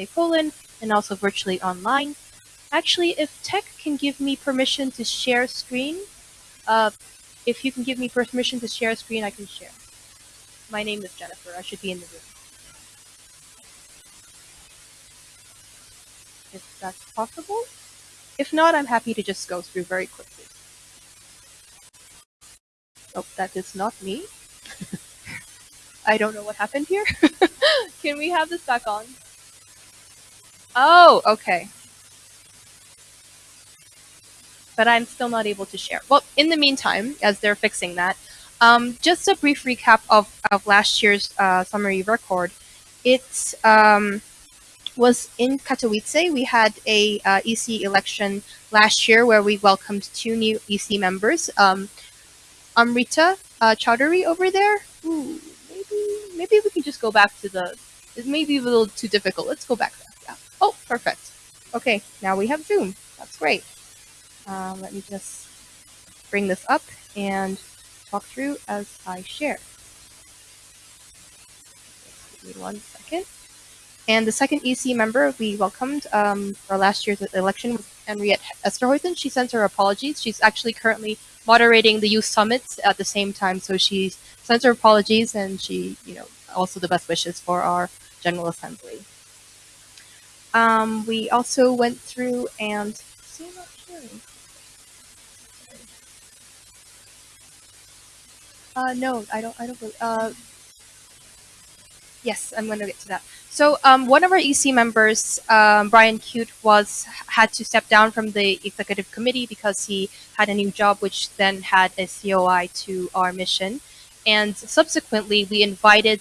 IGFSA Poland and also virtually online. Actually, if tech can give me permission to share screen, uh, if you can give me permission to share screen, I can share. My name is Jennifer. I should be in the room. If that's possible. If not, I'm happy to just go through very quickly. Oh, that is not me. I don't know what happened here. Can we have this back on? Oh, okay. But I'm still not able to share. Well, in the meantime, as they're fixing that, um, just a brief recap of, of last year's uh, summary record. It um, was in Katowice. We had a uh, EC election last year where we welcomed two new EC members. Um, Amrita uh, Choudhury over there. Ooh, maybe maybe we can just go back to the. It may be a little too difficult. Let's go back there. Oh, perfect. Okay, now we have Zoom. That's great. Um, let me just bring this up and talk through as I share. Give me one second. And the second EC member we welcomed um, for last year's election was Henriette Esterhuysen. She sent her apologies. She's actually currently moderating the youth summits at the same time, so she sent her apologies and she, you know, also the best wishes for our General Assembly. Um, we also went through and see, I'm not sharing. Uh, no, I don't. I don't. Uh, yes, I'm going to get to that. So um, one of our EC members, um, Brian Cute, was had to step down from the executive committee because he had a new job, which then had a COI to our mission. And subsequently, we invited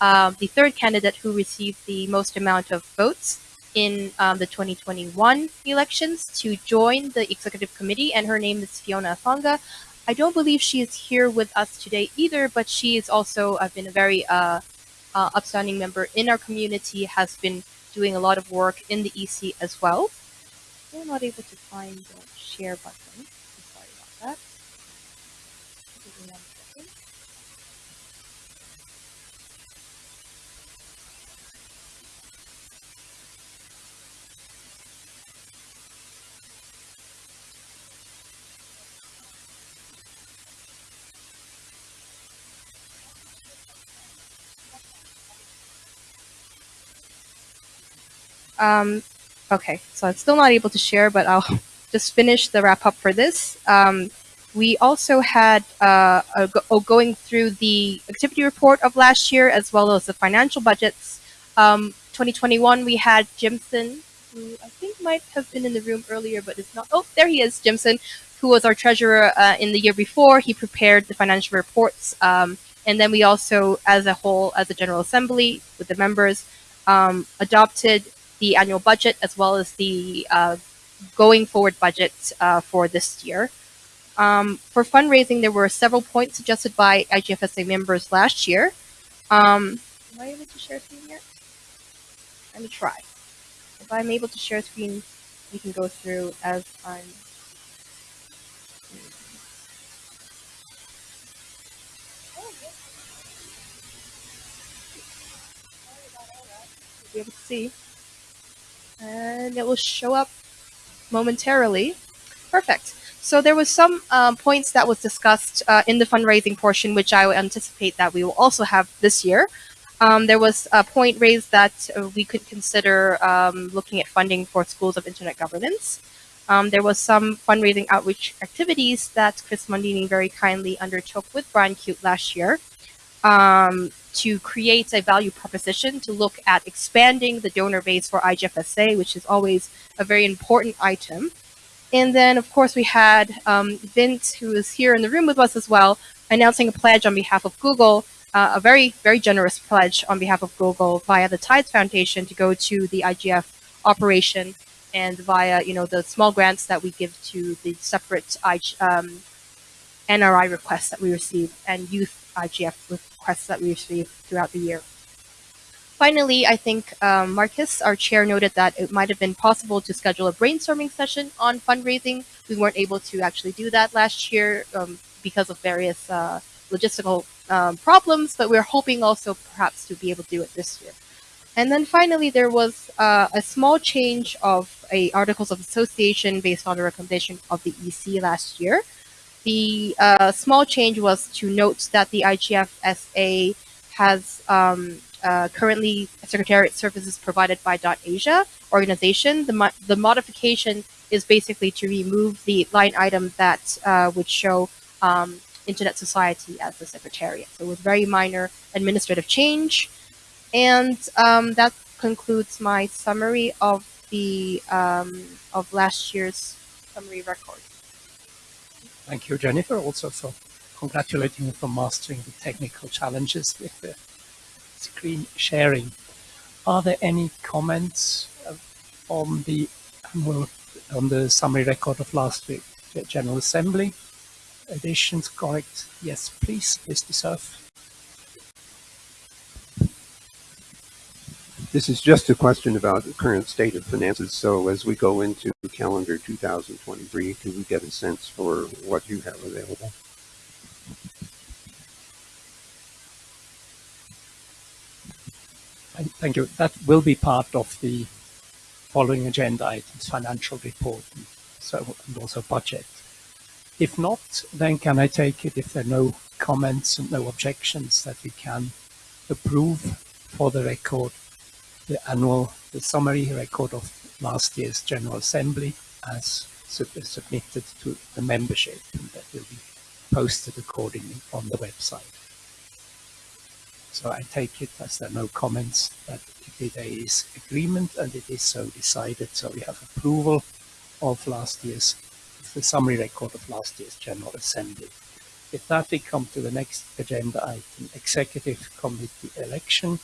um, the third candidate who received the most amount of votes in um, the 2021 elections to join the executive committee, and her name is Fiona Asonga. I don't believe she is here with us today either, but she is also uh, been a very uh, uh, upstanding member in our community, has been doing a lot of work in the EC as well. We're not able to find the share button. Um, okay, so I'm still not able to share, but I'll just finish the wrap up for this. Um, we also had uh, a, a going through the activity report of last year as well as the financial budgets. Um, 2021, we had Jimson, who I think might have been in the room earlier, but is not. Oh, there he is, Jimson, who was our treasurer uh, in the year before. He prepared the financial reports. Um, and then we also, as a whole, as a General Assembly with the members, um, adopted the annual budget as well as the uh, going forward budget uh, for this year. Um, for fundraising, there were several points suggested by IGFSA members last year. Um, am I able to share screen yet? Let me try. If I'm able to share screen, we can go through as I'm be able to see and it will show up momentarily. Perfect. So there was some um, points that was discussed uh, in the fundraising portion, which I anticipate that we will also have this year. Um, there was a point raised that we could consider um, looking at funding for schools of internet governance. Um, there was some fundraising outreach activities that Chris Mondini very kindly undertook with Brian Cute last year um, to create a value proposition to look at expanding the donor base for IGFSA, which is always a very important item. And then, of course, we had um, Vint, who is here in the room with us as well, announcing a pledge on behalf of Google, uh, a very, very generous pledge on behalf of Google via the Tides Foundation to go to the IGF operation and via, you know, the small grants that we give to the separate um, NRI requests that we receive and youth IGF requests that we receive throughout the year. Finally, I think um, Markus, our chair, noted that it might have been possible to schedule a brainstorming session on fundraising. We weren't able to actually do that last year um, because of various uh, logistical um, problems, but we're hoping also perhaps to be able to do it this year. And then finally, there was uh, a small change of a articles of association based on the recommendation of the EC last year. The uh, small change was to note that the IGF-SA has um, uh, currently Secretariat services provided by .Asia organization. The, mo the modification is basically to remove the line item that uh, would show um, Internet Society as the Secretariat. So it was very minor administrative change. And um, that concludes my summary of the um, of last year's summary record. Thank you, Jennifer, also for congratulating you for mastering the technical challenges with the screen sharing. Are there any comments uh, on the on the summary record of last week General Assembly? Additions, correct? Yes, please, Mr. Cerf. This is just a question about the current state of finances. So as we go into calendar 2023, can we get a sense for what you have available? Thank you. That will be part of the following agenda items, financial report, and so and also budget. If not, then can I take it if there are no comments and no objections that we can approve for the record the annual, the summary record of last year's General Assembly as sub submitted to the membership and that will be posted accordingly on the website. So I take it as there are no comments that there is agreement and it is so decided. So we have approval of last year's, the summary record of last year's General Assembly. With that, we come to the next agenda item, Executive Committee election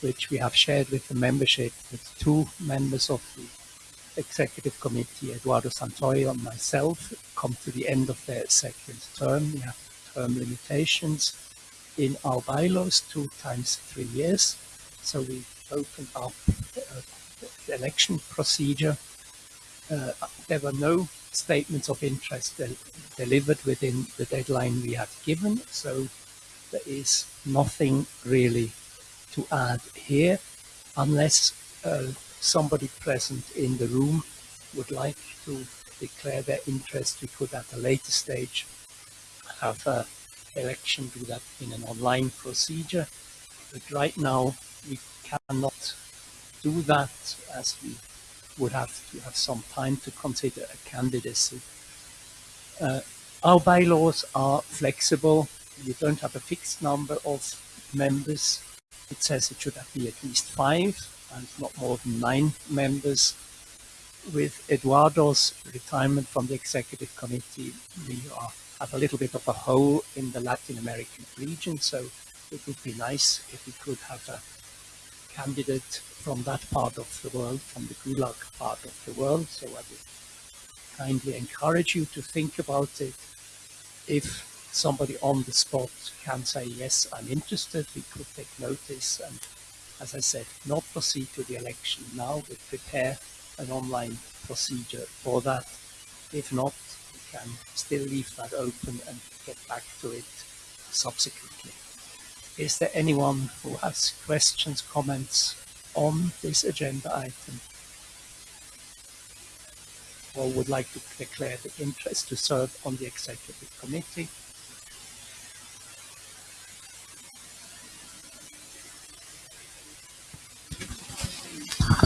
which we have shared with the membership with two members of the executive committee, Eduardo Santoyo and myself, come to the end of their second term. We have term limitations in our bylaws, two times three years. So we opened up uh, the election procedure. Uh, there were no statements of interest del delivered within the deadline we had given, so there is nothing really to add here, unless uh, somebody present in the room would like to declare their interest, we could at a later stage have a election, do that in an online procedure. But right now we cannot do that as we would have to have some time to consider a candidacy. Uh, our bylaws are flexible. We don't have a fixed number of members it says it should be at least five and not more than nine members. With Eduardo's retirement from the executive committee, we are, have a little bit of a hole in the Latin American region, so it would be nice if we could have a candidate from that part of the world, from the GRULAC part of the world. So I would kindly encourage you to think about it. If somebody on the spot can say, yes, I'm interested, we could take notice and, as I said, not proceed to the election now, but prepare an online procedure for that. If not, we can still leave that open and get back to it subsequently. Is there anyone who has questions, comments on this agenda item? or would like to declare the interest to serve on the executive committee?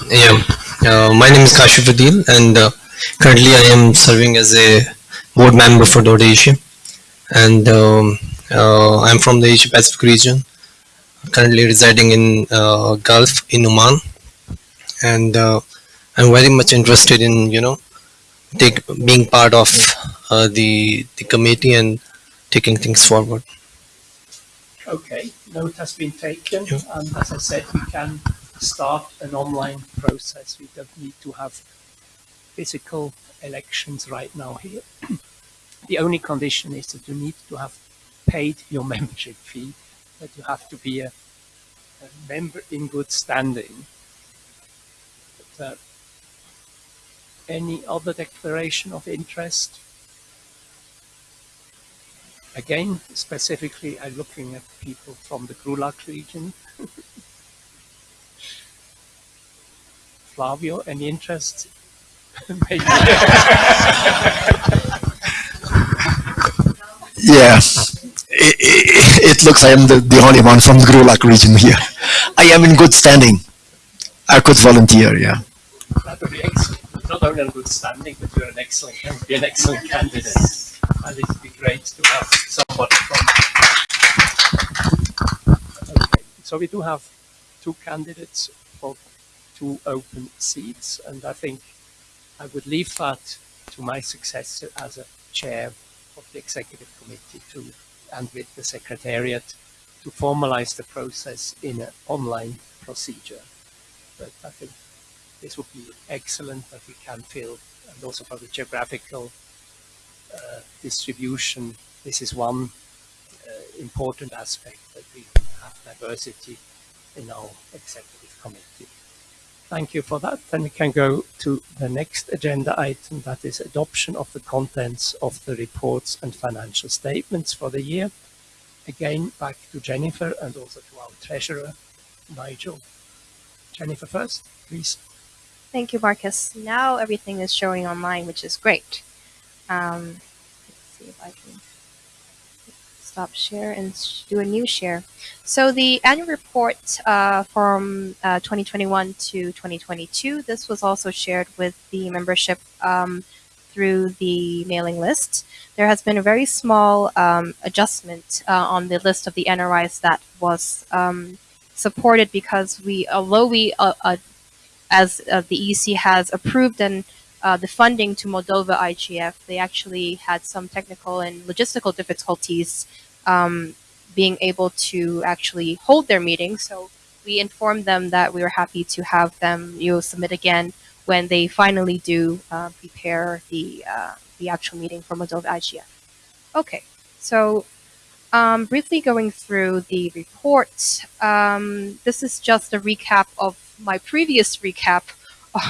Yeah, uh, my name is Kashif Adil and uh, currently I am serving as a board member for Asia. And um, uh, I'm from the Asia Pacific region currently residing in uh, Gulf in Oman. And uh, I'm very much interested in you know take being part of uh, the the committee and taking things forward. Okay, note has been taken. Yeah. and as I said we can start an online process. We don't need to have physical elections right now here. the only condition is that you need to have paid your membership fee, that you have to be a, a member in good standing. But, uh, any other declaration of interest? Again, specifically, I'm looking at people from the GRULAC region. Flavio, any interest? Maybe. Yeah, it, it, it looks I am the, the only one from the GRULAC region here. I am in good standing. I could volunteer, yeah. That would be excellent. Not only in good standing, but you're an excellent, you would be an excellent candidate. And it would be great to have somebody from. Okay, so we do have two candidates two open seats, and I think I would leave that to my successor as a chair of the executive committee to, and with the secretariat to formalize the process in an online procedure. But I think this would be excellent that we can fill, and also for the geographical uh, distribution, this is one uh, important aspect that we have diversity in our executive committee. Thank you for that. Then we can go to the next agenda item, that is adoption of the contents of the reports and financial statements for the year. Again, back to Jennifer and also to our treasurer, Nigel. Jennifer first, please. Thank you, Markus. Now everything is showing online, which is great. Um, let's see if I can stop share and do a new share. So the annual report uh, from uh, 2021 to 2022, this was also shared with the membership um, through the mailing list. There has been a very small um, adjustment uh, on the list of the NRIs that was um, supported because we, although we, uh, uh, as uh, the EC has approved and uh, the funding to Moldova IGF, they actually had some technical and logistical difficulties um, being able to actually hold their meeting. So we informed them that we were happy to have them you know, submit again when they finally do uh, prepare the uh, the actual meeting for Moldova IGF. Okay, so um, briefly going through the report, um, this is just a recap of my previous recap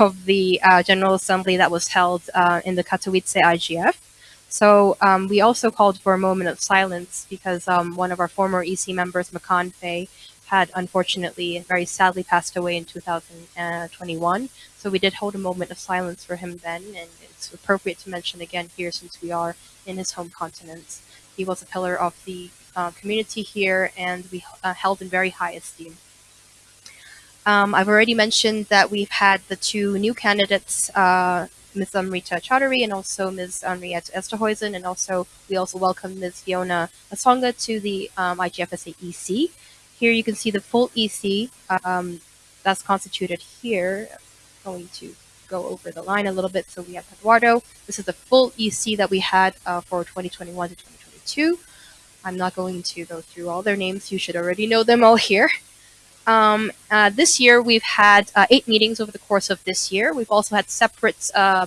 of the uh, General Assembly that was held uh, in the Katowice IGF. So um, we also called for a moment of silence because um, one of our former EC members, Makane Faye, had unfortunately very sadly passed away in 2021. So we did hold a moment of silence for him then, and it's appropriate to mention again here since we are in his home continent. He was a pillar of the uh, community here, and we uh, held in very high esteem. Um, I've already mentioned that we've had the two new candidates, uh, Ms. Amrita Choudhury and also Ms. Henriette Esterhuysen, and also we also welcome Ms. Fiona Asonga to the um, IGFSA EC. Here you can see the full EC um, that's constituted here. I'm going to go over the line a little bit. So we have Eduardo. This is the full EC that we had uh, for 2021 to 2022. I'm not going to go through all their names. You should already know them all here. Um, uh, this year, we've had uh, eight meetings over the course of this year. We've also had separate uh,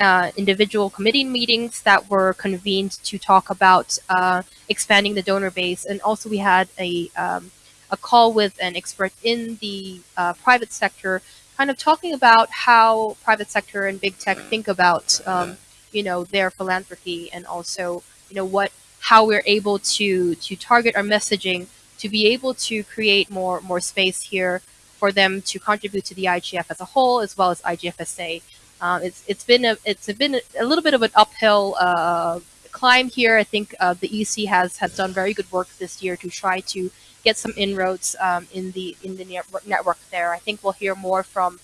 uh individual committee meetings that were convened to talk about uh, expanding the donor base, and also we had a um, a call with an expert in the uh, private sector, kind of talking about how private sector and big tech think about um, you know their philanthropy and also you know what how we're able to to target our messaging to be able to create more more space here for them to contribute to the IGF as a whole as well as IGFSA. Um, it's it's been a it's been a, a little bit of an uphill uh, climb here. I think uh, the EC has has done very good work this year to try to get some inroads um, in the in the network there. I think we'll hear more from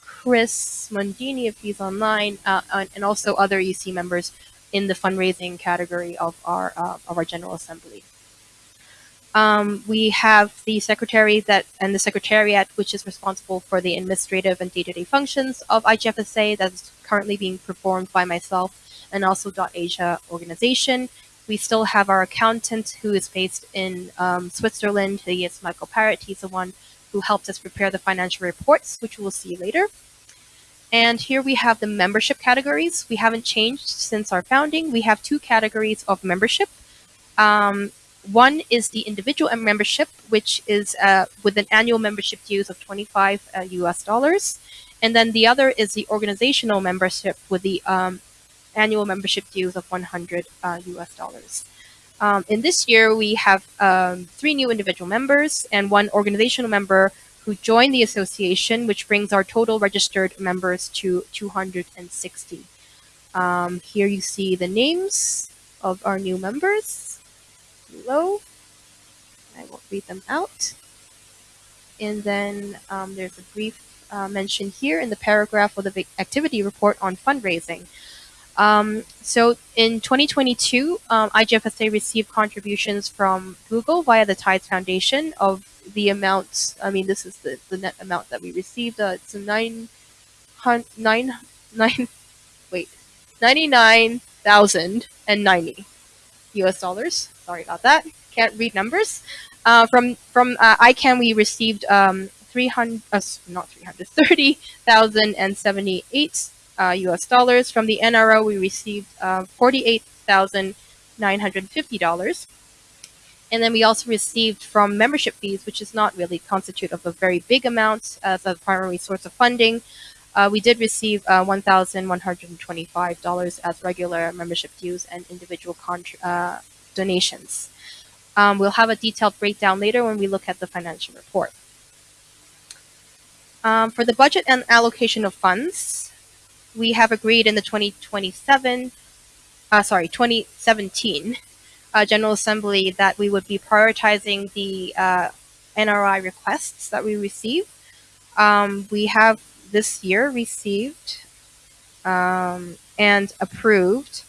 Chris Mondini if he's online, uh, and also other EC members in the fundraising category of our uh, of our General Assembly. Um, we have the secretary that and the secretariat, which is responsible for the administrative and day-to-day functions of IGFSA that's currently being performed by myself and also Asia organization. We still have our accountant who is based in um, Switzerland. He is Michael Parrott. He's the one who helped us prepare the financial reports, which we'll see later. And here we have the membership categories. We haven't changed since our founding. We have two categories of membership. Um, one is the individual membership, which is uh, with an annual membership dues of 25 uh, US dollars. And then the other is the organizational membership with the um, annual membership dues of 100 uh, US dollars. Um, in this year, we have um, three new individual members and one organizational member who joined the association, which brings our total registered members to 260. Um, here you see the names of our new members below. I won't read them out. And then um, there's a brief uh, mention here in the paragraph of the activity report on fundraising. Um, so in 2022, um, IGFSA received contributions from Google via the Tides Foundation of the amount. I mean, this is the, the net amount that we received. Uh, it's nine, nine, nine, wait, ninety-nine thousand and ninety U.S. dollars. Sorry about that. Can't read numbers. Uh, from from uh, ICANN, we received um, 300, uh, not 300, 30,078 uh, US dollars. From the NRO, we received uh, $48,950. And then we also received from membership fees, which is not really constitute of a very big amount as a primary source of funding. Uh, we did receive uh, $1,125 as regular membership dues and individual uh, donations. Um, we'll have a detailed breakdown later when we look at the financial report. Um, for the budget and allocation of funds, we have agreed in the 2027, uh, sorry, 2017 uh, General Assembly that we would be prioritizing the uh, NRI requests that we receive. Um, we have this year received um, and approved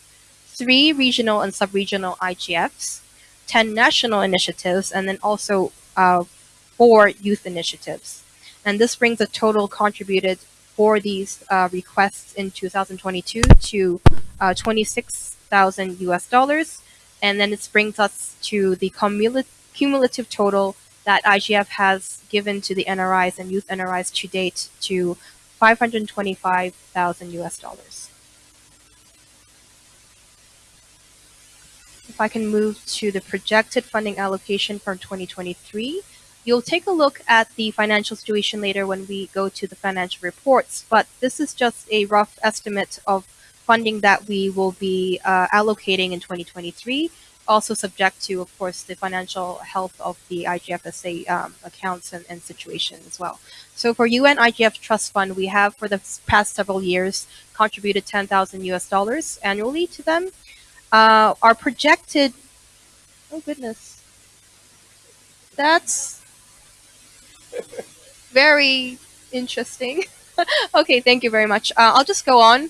three regional and sub-regional IGFs, 10 national initiatives, and then also uh, four youth initiatives. And this brings a total contributed for these uh, requests in 2022 to uh, 26,000 US dollars. And then this brings us to the cumulative total that IGF has given to the NRIs and youth NRIs to date to 525,000 US dollars. If I can move to the projected funding allocation from 2023, you'll take a look at the financial situation later when we go to the financial reports, but this is just a rough estimate of funding that we will be uh, allocating in 2023 also subject to, of course, the financial health of the IGFSA um, accounts and, and, situation as well. So for UN IGF Trust Fund, we have for the past several years contributed 10,000 US dollars annually to them. Uh, our projected, oh goodness, that's very interesting. okay, thank you very much. Uh, I'll just go on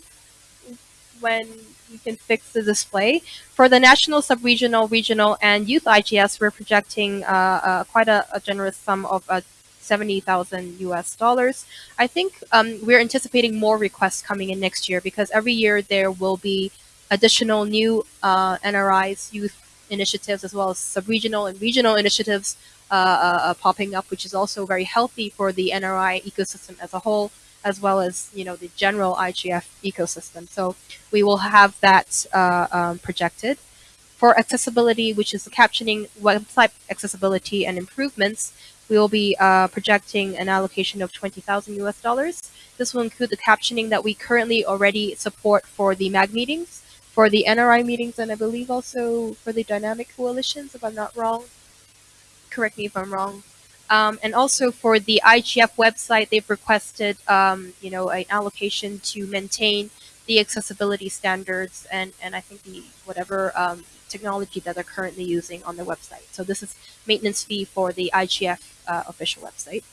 when we can fix the display. For the national, sub-regional, regional, and youth IGS, we're projecting uh, uh, quite a, a, generous sum of uh, 70,000 US dollars. I think um, we're anticipating more requests coming in next year because every year there will be additional new uh, NRIs, youth initiatives, as well as sub-regional and regional initiatives uh, uh, uh, popping up, which is also very healthy for the NRI ecosystem as a whole as well as you know the general IGF ecosystem. So we will have that uh, um, projected. For accessibility, which is the captioning, website accessibility and improvements, we will be uh, projecting an allocation of 20,000 US dollars. This will include the captioning that we currently already support for the MAG meetings, for the NRI meetings, and I believe also for the dynamic coalitions, if I'm not wrong. Correct me if I'm wrong. Um, and also for the IGF website, they've requested, um, you know, an allocation to maintain the accessibility standards and, and I think the whatever um, technology that they're currently using on their website. So this is maintenance fee for the IGF uh, official website.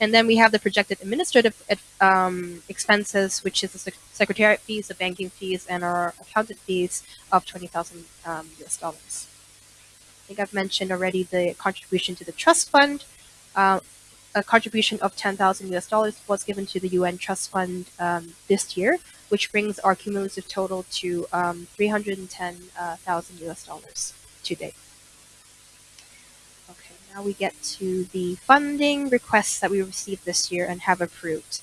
And then we have the projected administrative um, expenses, which is the secretariat fees, the banking fees, and our accountant fees of 20,000 um, US dollars. I think I've mentioned already the contribution to the trust fund, uh, a contribution of 10,000 US dollars was given to the UN Trust Fund um, this year, which brings our cumulative total to um, 310,000 US dollars to date. Now we get to the funding requests that we received this year and have approved.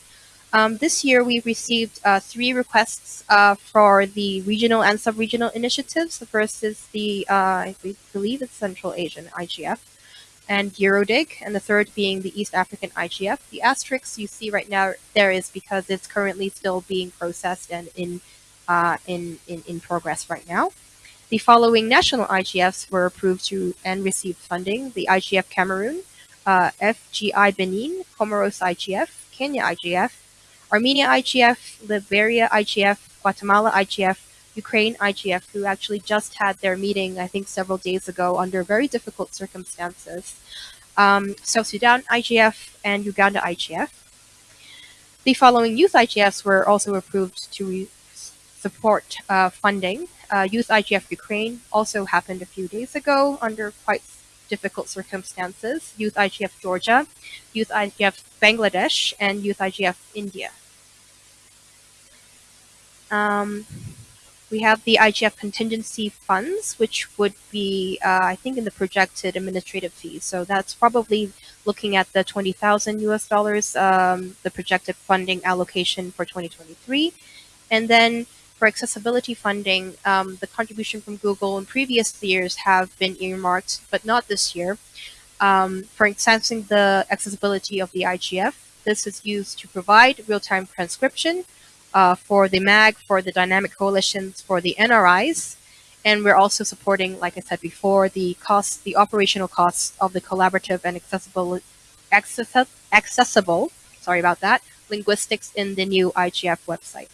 Um, this year, we received uh, three requests uh, for the regional and sub-regional initiatives. The first is the, uh, I believe it's Central Asian IGF and EuroDIG, and the third being the East African IGF. The asterisk you see right now there is because it's currently still being processed and in, uh, in, in, in progress right now. The following national IGFs were approved to and received funding. The IGF Cameroon, uh, FGI Benin, Comoros IGF, Kenya IGF, Armenia IGF, Liberia IGF, Guatemala IGF, Ukraine IGF, who actually just had their meeting, I think, several days ago under very difficult circumstances, um, South Sudan IGF, and Uganda IGF. The following youth IGFs were also approved to support uh, funding. Uh, youth IGF Ukraine also happened a few days ago under quite difficult circumstances. Youth IGF Georgia, Youth IGF Bangladesh, and Youth IGF India. Um, we have the IGF contingency funds, which would be, uh, I think, in the projected administrative fees. So that's probably looking at the 20,000 US dollars, um, the projected funding allocation for 2023. And then for accessibility funding, um, the contribution from Google in previous years have been earmarked, but not this year, um, for enhancing the accessibility of the IGF. This is used to provide real-time transcription uh, for the MAG, for the dynamic coalitions, for the NRIs, and we're also supporting, like I said before, the costs, the operational costs of the collaborative and accessible, access, accessible, sorry about that, linguistics in the new IGF website.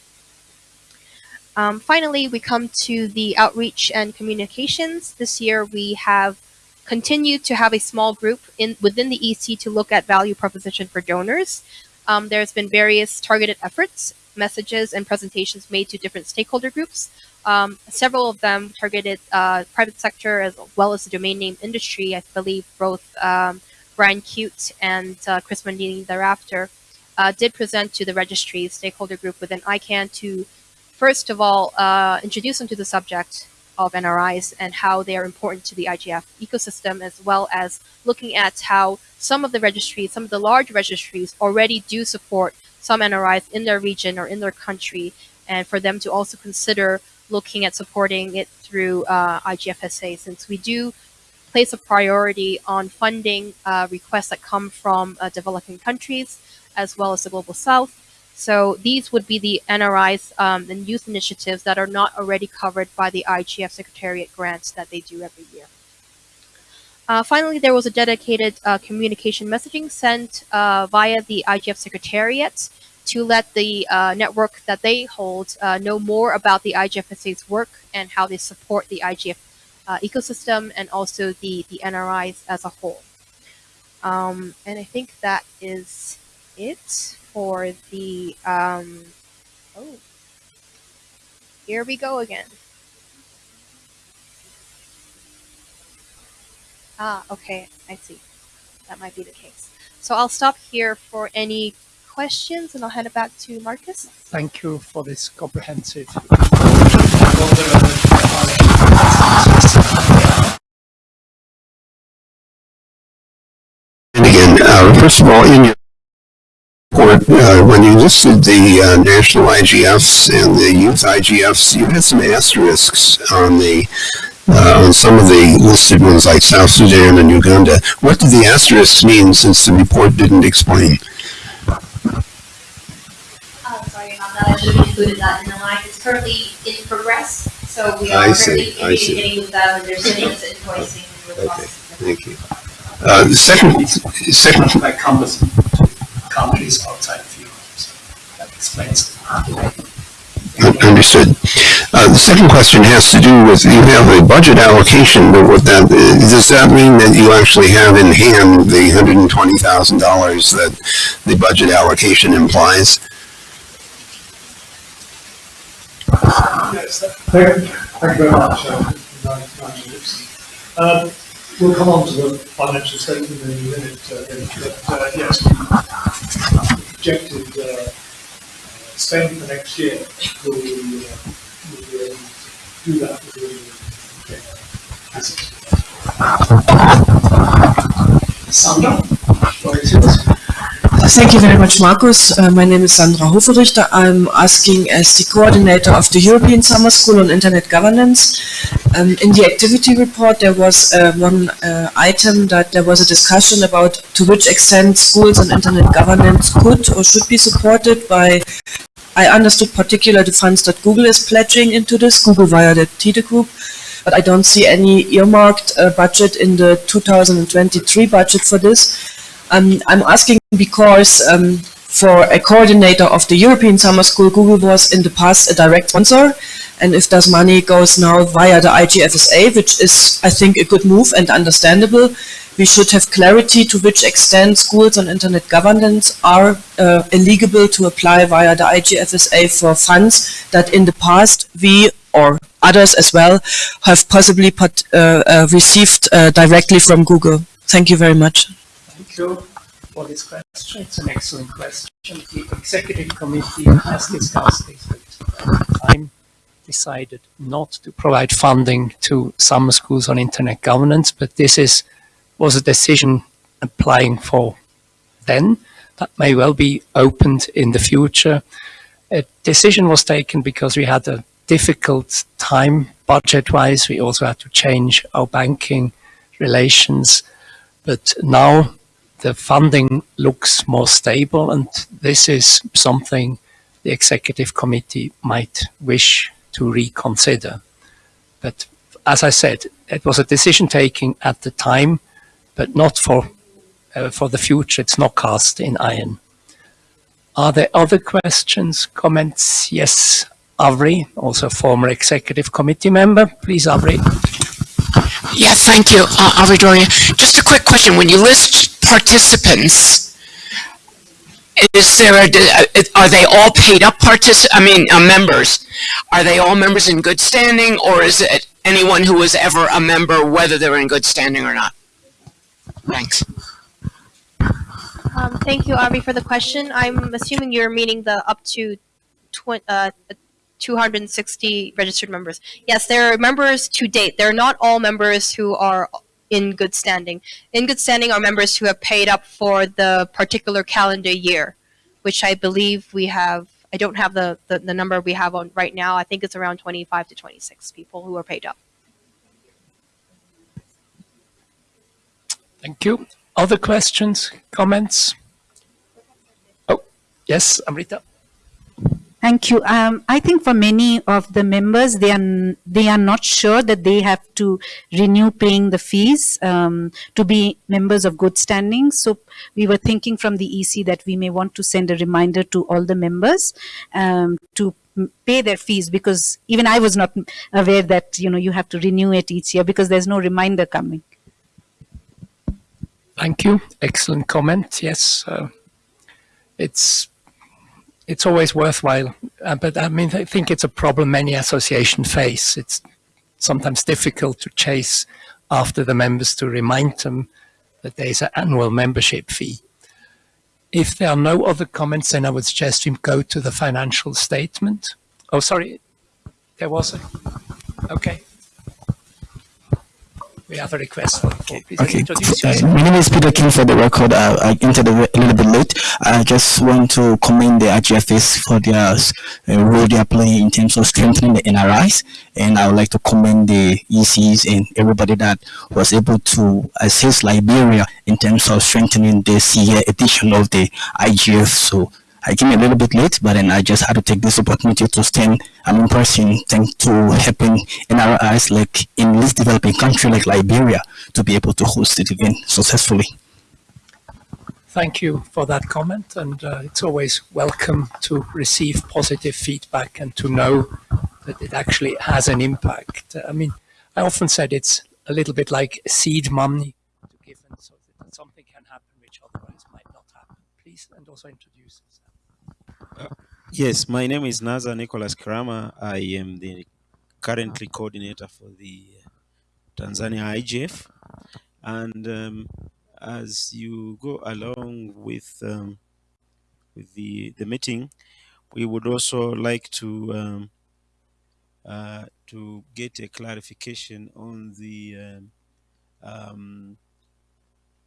Um, finally, we come to the outreach and communications. This year, we have continued to have a small group in within the EC to look at value proposition for donors. Um, there's been various targeted efforts, messages, and presentations made to different stakeholder groups. Um, several of them targeted uh, private sector as well as the domain name industry. I believe both um, Brian Cute and uh, Chris Mondini thereafter uh, did present to the registry stakeholder group within ICANN to first of all, uh, introduce them to the subject of NRIs and how they are important to the IGF ecosystem, as well as looking at how some of the registries, some of the large registries already do support some NRIs in their region or in their country, and for them to also consider looking at supporting it through uh, IGFSA, since we do place a priority on funding uh, requests that come from uh, developing countries, as well as the global south, so these would be the NRIs um, and youth initiatives that are not already covered by the IGF Secretariat grants that they do every year. Uh, finally, there was a dedicated uh, communication messaging sent uh, via the IGF Secretariat to let the uh, network that they hold uh, know more about the IGFSA's work and how they support the IGF uh, ecosystem and also the, the NRIs as a whole. Um, and I think that is it for the, um, oh, here we go again. Ah, okay, I see. That might be the case. So I'll stop here for any questions and I'll hand it back to Markus. Thank you for this comprehensive. And again, uh, first of all, in your report, uh, when you listed the uh, national IGFs and the youth IGFs, you had some asterisks on the uh, on some of the listed ones like South Sudan and Uganda. What did the asterisks mean since the report didn't explain? Oh, sorry about that. I should have included that in the line. It's currently in progress, so we I are see, currently I see. communicating with them and they're sending us invoicing. Okay, thank you. Uh, the second, second, That covers countries outside of Europe. So that explains it. Understood. Uh, the second question has to do with, you have a budget allocation, but what that, does that mean that you actually have in hand the hundred and twenty thousand dollars that the budget allocation implies? Yes, thank you, thank you very much, uh, We'll come on to the financial statement in a minute, uh, but, uh, yes, projected, uh, spend for next year, will we, uh, will be able to do that with the, uh, assets. Sandra, floor is yours. Thank you very much, Markus. Uh, my name is Sandra Hoferichter. I'm asking as the coordinator of the European Summer School on Internet Governance. Um, in the activity report, there was uh, one uh, item that there was a discussion about to which extent schools on Internet governance could or should be supported by, I understood particularly the funds that Google is pledging into this, Google via the TIDE group, but I don't see any earmarked uh, budget in the 2023 budget for this. I'm asking because um, for a coordinator of the European Summer School, Google was in the past a direct sponsor. And if this money goes now via the IGFSA, which is, I think, a good move and understandable, we should have clarity to which extent schools on internet governance are uh, eligible to apply via the IGFSA for funds that in the past we or others as well have possibly put, uh, uh, received uh, directly from Google. Thank you very much. Thank you for this question. It's an excellent question. The executive committee has discussed this time decided not to provide funding to summer schools on internet governance, but this is was a decision applying for then that may well be opened in the future. A decision was taken because we had a difficult time budget-wise. We also had to change our banking relations, but now the funding looks more stable and this is something the executive committee might wish to reconsider. But as I said, it was a decision taking at the time, but not for uh, for the future. It's not cast in iron. Are there other questions, comments? Yes, Avri, also former executive committee member. Please, Avri. Yeah, thank you, uh, Avri Doria. Just a quick question. When you list participants, is there a, are they all paid up partic I mean, uh, members? Are they all members in good standing or is it anyone who was ever a member, whether they're in good standing or not? Thanks. Um, thank you, Avi, for the question. I'm assuming you're meaning the up to tw uh, 260 registered members. Yes, there are members to date. They're not all members who are in good standing. In good standing are members who have paid up for the particular calendar year, which I believe we have, I don't have the, the, the number we have on right now. I think it's around 25 to 26 people who are paid up. Thank you. Other questions, comments? Oh, yes, Amrita. Thank you. Um, I think for many of the members, they are they are not sure that they have to renew paying the fees um, to be members of good standing. So we were thinking from the EC that we may want to send a reminder to all the members um, to pay their fees because even I was not aware that you know you have to renew it each year because there's no reminder coming. Thank you. Excellent comment. Yes, uh, it's it's always worthwhile. Uh, but I mean, I think it's a problem many associations face. It's sometimes difficult to chase after the members to remind them that there is an annual membership fee. If there are no other comments, then I would suggest we go to the financial statement. Oh, sorry, there was a, okay. We have a request for, for please Okay, introduce uh, my name is Peter King for the record. Uh, I entered a, a little bit late. I just want to commend the IGFS for their uh, role they are playing in terms of strengthening the NRIs. And I would like to commend the ECs and everybody that was able to assist Liberia in terms of strengthening the CA edition of the IGF. So I came a little bit late, but then I just had to take this opportunity to stand an in person thanks to helping NRIs like in least developing country like Liberia to be able to host it again successfully. Thank you for that comment, and uh, it's always welcome to receive positive feedback and to know that it actually has an impact. I mean, I often said it's a little bit like seed money to give, and so that something can happen which otherwise might not happen. Please, and also introduce. Yes, my name is Nazar Nicholas Kirama. I am the currently coordinator for the Tanzania IGF. And um, as you go along with um, with the the meeting, we would also like to um, uh, to get a clarification on the um, um,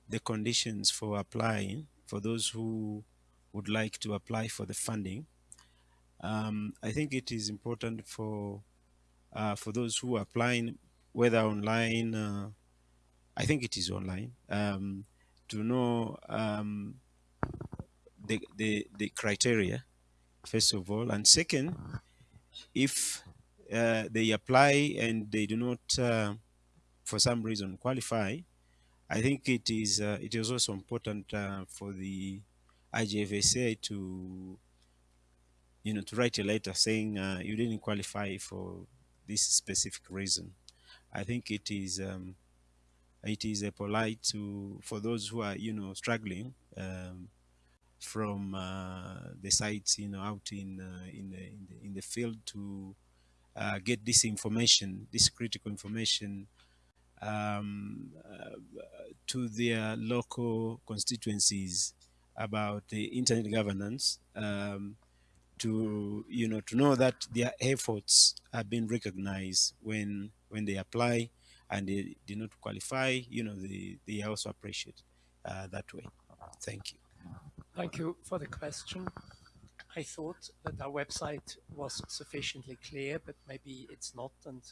the conditions for applying for those who would like to apply for the funding. Um, I think it is important for uh, for those who are applying, whether online, uh, I think it is online, um, to know um, the, the, the criteria, first of all. And second, if uh, they apply and they do not, uh, for some reason, qualify, I think it is uh, it is also important uh, for the IGFSA to you know to write a letter saying uh, you didn't qualify for this specific reason. I think it is um, it is a polite to for those who are you know struggling um, from uh, the sites you know out in uh, in, the, in the in the field to uh, get this information, this critical information um, uh, to their local constituencies about the internet governance um, to you know to know that their efforts have been recognized when when they apply and they did not qualify you know they, they also appreciate uh, that way thank you Thank you for the question. I thought that our website was sufficiently clear, but maybe it's not, and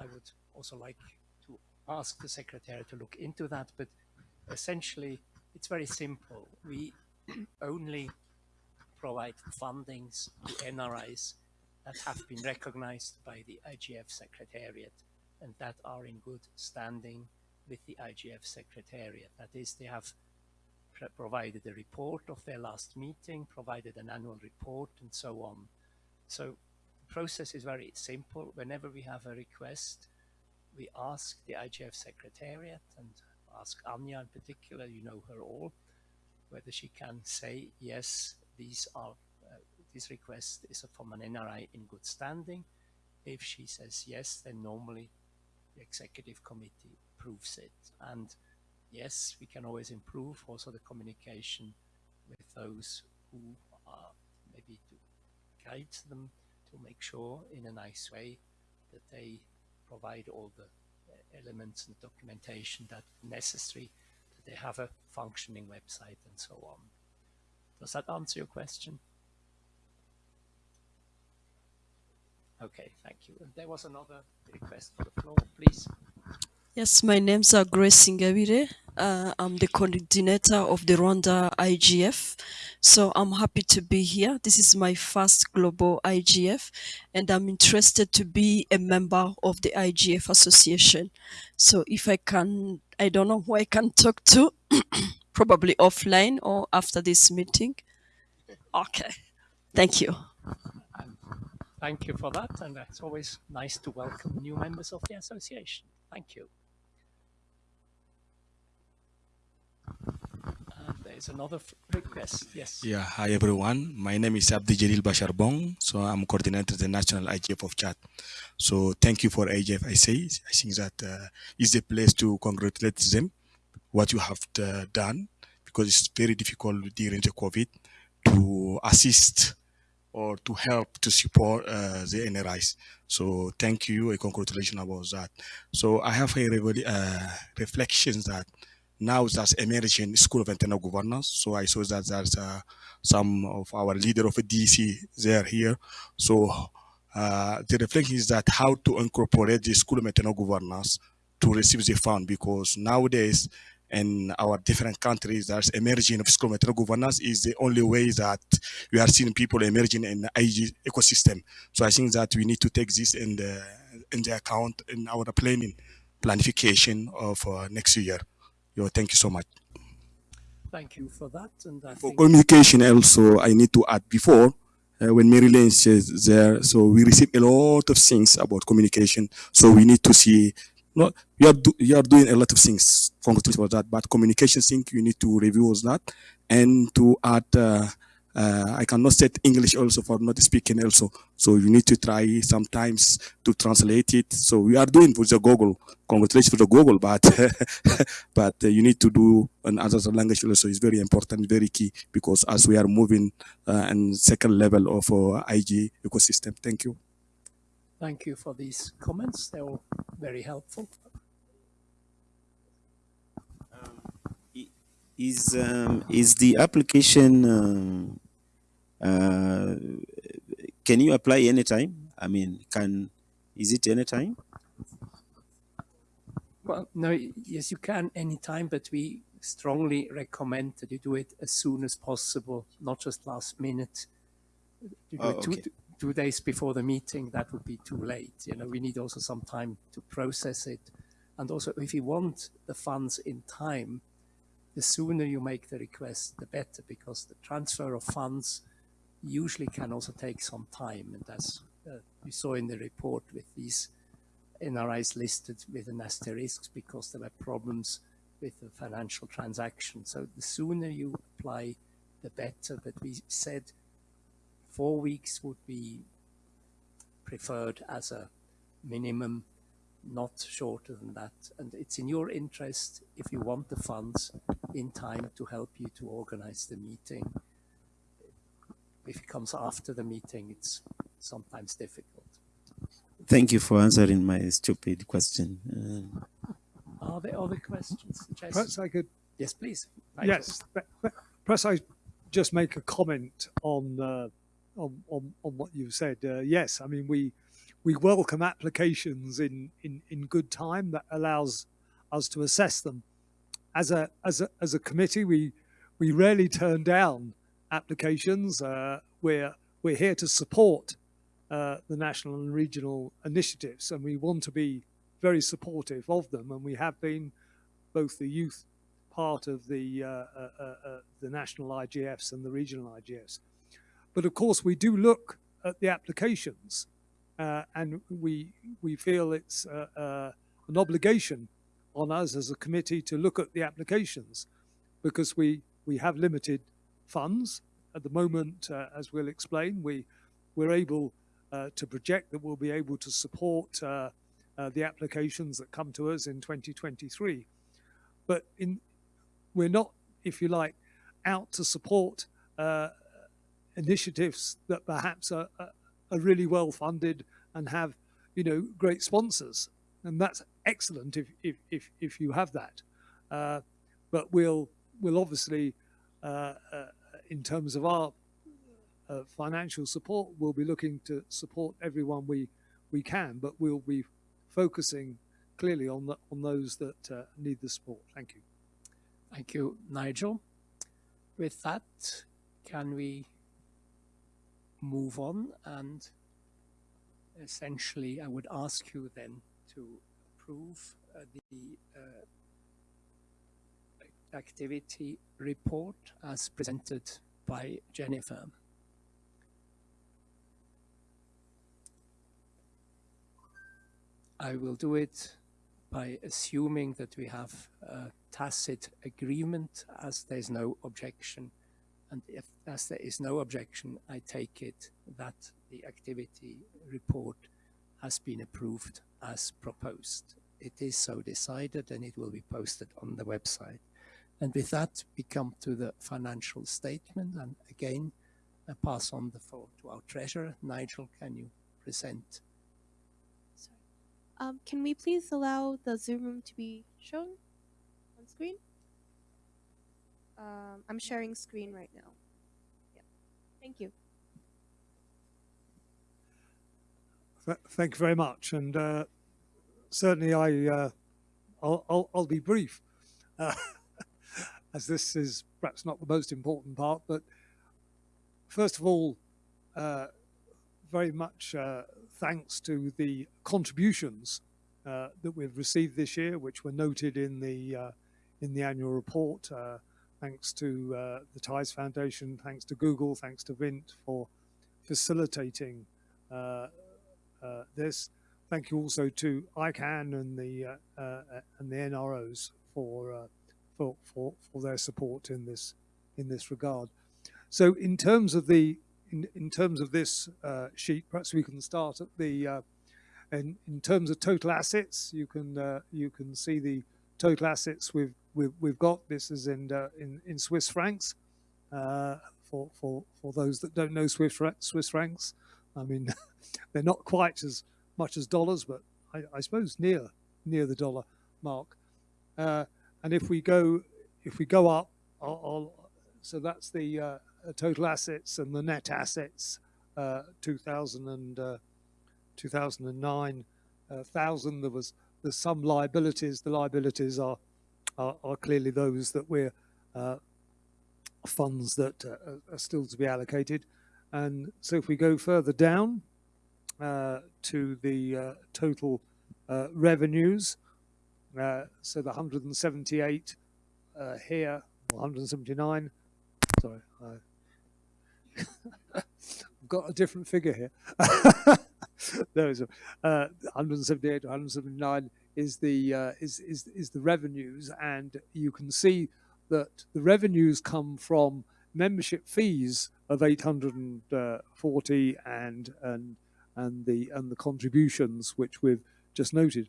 I would also like to ask the secretary to look into that. But essentially, it's very simple. We only provide fundings to NRIs that have been recognized by the IGF Secretariat and that are in good standing with the IGF Secretariat. That is, they have provided a report of their last meeting, provided an annual report, and so on. So the process is very simple. Whenever we have a request, we ask the IGF Secretariat and ask Anja in particular, you know her all, whether she can say, yes, these are, uh, this request is from an NRI in good standing. If she says yes, then normally the executive committee approves it. And yes, we can always improve also the communication with those who are maybe to guide them to make sure in a nice way that they provide all the elements and documentation that necessary that they have a functioning website and so on. Does that answer your question? Okay, thank you. And there was another request for the floor, please. Yes, my name's uh, Grace Ingabire. Uh, I'm the coordinator of the Rwanda IGF. So I'm happy to be here. This is my first global IGF, and I'm interested to be a member of the IGF Association. So if I can, I don't know who I can talk to, probably offline or after this meeting. Okay, thank you. Thank you for that, and it's always nice to welcome new members of the association. Thank you. There's another request. Yes. Yeah, hi everyone. My name is Abdeljalil Bachar Bong. So I'm coordinator of the National IGF of Chad. So thank you for IGF. I say, I think that uh, is place to congratulate them what you have uh, done because it's very difficult during the COVID to assist or to help to support uh, the NRIs. So thank you and congratulations about that. So I have a uh, reflections that now there's emerging school of internal governance. So I saw that there's uh, some of our leader of DC there here. So uh, the reflection is that how to incorporate the school of internal governance to receive the fund because nowadays in our different countries there's emerging of school of internal governance is the only way that we are seeing people emerging in the IG ecosystem. So I think that we need to take this in the in the account in our planning planification of uh, next year. Yo, thank you so much. Thank you for that. And I For communication also, I need to add before, uh, when Mary Lane says there, so we receive a lot of things about communication. So we need to see, no, you are, do, you are doing a lot of things, congratulations for that, but communication thing, you need to review that and to add, uh, uh, I cannot set English also for not speaking also. So you need to try sometimes to translate it. So we are doing for the Google. Congratulations for the Google, but but uh, you need to do another language also. is very important, very key because as we are moving uh, and second level of uh, IG ecosystem. Thank you. thank you for these comments. They were very helpful. is um, is the application um, uh, can you apply anytime i mean can is it anytime Well, no, yes, you can anytime, but we strongly recommend that you do it as soon as possible, not just last minute. Oh, two, okay. two days before the meeting, that would be too late. You know, we need also some time to process it. And also, if you want the funds in time, the sooner you make the request, the better, because the transfer of funds usually can also take some time. And as uh, we saw in the report with these NRIs listed with an asterisk because there were problems with the financial transaction. So the sooner you apply, the better. But we said four weeks would be preferred as a minimum, not shorter than that. And it's in your interest, if you want the funds in time to help you to organize the meeting. If it comes after the meeting, it's sometimes difficult. Thank you for answering my stupid question. Uh, Are there other questions? Jess? Perhaps I could, Yes, please. yes, th- th- perhaps I just make a comment on, uh, on, on, on what you've said. Uh, yes, I mean, we, we welcome applications in, in, in good time that allows us to assess them. As a, as a, as a committee, we, we rarely turn down applications. Uh, we're, we're here to support uh, the national and regional initiatives, and we want to be very supportive of them, and we have been both the youth part of the uh, uh, uh, the national IGFs and the regional IGFs. But of course, we do look at the applications, and we we feel it's an obligation on us as a committee to look at the applications, because we we have limited funds at the moment. Uh, as we'll explain, we we're able uh, to project that we'll be able to support uh, uh, the applications that come to us in 2023. But in, we're not, if you like, out to support uh, initiatives that perhaps are, are really well funded and have, you know, great sponsors. And that's excellent if, if, if, if you have that. Uh, but we'll, we'll obviously, in terms of our uh, financial support, we'll be looking to support everyone we, we can, but we'll be focusing clearly on the, on those that uh, need the support. Thank you. Thank you, Nigel. With that, can we move on? And essentially, I would ask you then to approve uh, the uh, activity report as presented by Jennifer. I will do it by assuming that we have a tacit agreement as there's no objection. And if, as there is no objection, I take it that the activity report has been approved as proposed. It is so decided and it will be posted on the website. And with that, we come to the financial statement. And again, I pass on the floor to our treasurer. Nigel, can you present Um, can we please allow the Zoom room to be shown on screen? Um, I'm sharing screen right now. Yeah. Thank you. Th- Thank you very much, and uh, certainly I, uh, I'll, I'll, I'll be brief, uh, as this is perhaps not the most important part. But first of all, uh, very much uh, thanks to the contributions uh, that we've received this year, which were noted in the uh, in the annual report. Uh, thanks to uh, the Tides Foundation, thanks to Google, thanks to Vint for facilitating this. Thank you also to ICANN and the and the NROs for, for for for their support in this in this regard. So, in terms of the in, in terms of this uh, sheet, perhaps we can start at the uh, in, in terms of total assets. You can uh, you can see the total assets we've we've, we've got. This is in uh, in, in Swiss francs. Uh, for, for, for those that don't know Swiss, Swiss francs, I mean, they're not quite as much as dollars, but I, I suppose near near the dollar mark. Uh, and if we go if we go up, I'll, I'll, so that's the uh, total assets and the net assets, uh, 2000 and, uh, 2009, uh, thousand. There was there's some liabilities. The liabilities are are, are clearly those that we're uh, funds that uh, are still to be allocated. And so if we go further down uh, to the total revenues, Uh, so the 178 uh, here, 179. Sorry, I've got a different figure here. there is uh, 178 to 179 is the uh, is, is is the revenues, and you can see that the revenues come from membership fees of 840 and and and the and the contributions which we've just noted.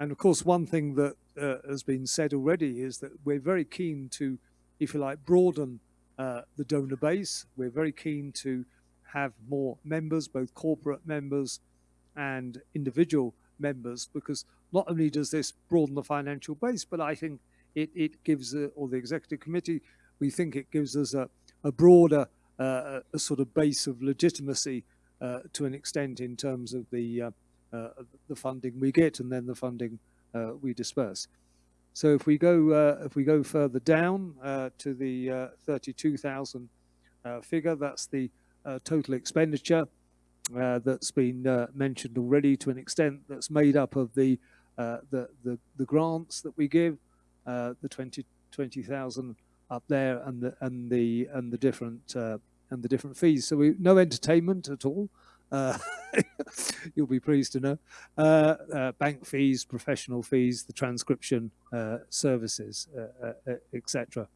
And of course, one thing that uh, has been said already is that we're very keen to, if you like, broaden uh, the donor base. We're very keen to have more members, both corporate members and individual members, because not only does this broaden the financial base, but I think it, it gives, uh, or the executive committee, we think it gives us a, a broader uh, a sort of base of legitimacy uh, to an extent in terms of the Uh, the funding we get and then the funding uh, we disperse. So if we go uh, if we go further down uh, to the 32,000 figure, that's the total expenditure that's been mentioned already to an extent that's made up of the the, the, the grants that we give, the 20 20,000 up there and the and the and the different uh, and the different fees. So we no entertainment at all. Uh, you'll be pleased to know. Uh, uh bank fees, professional fees, the transcription uh, services, uh, etc.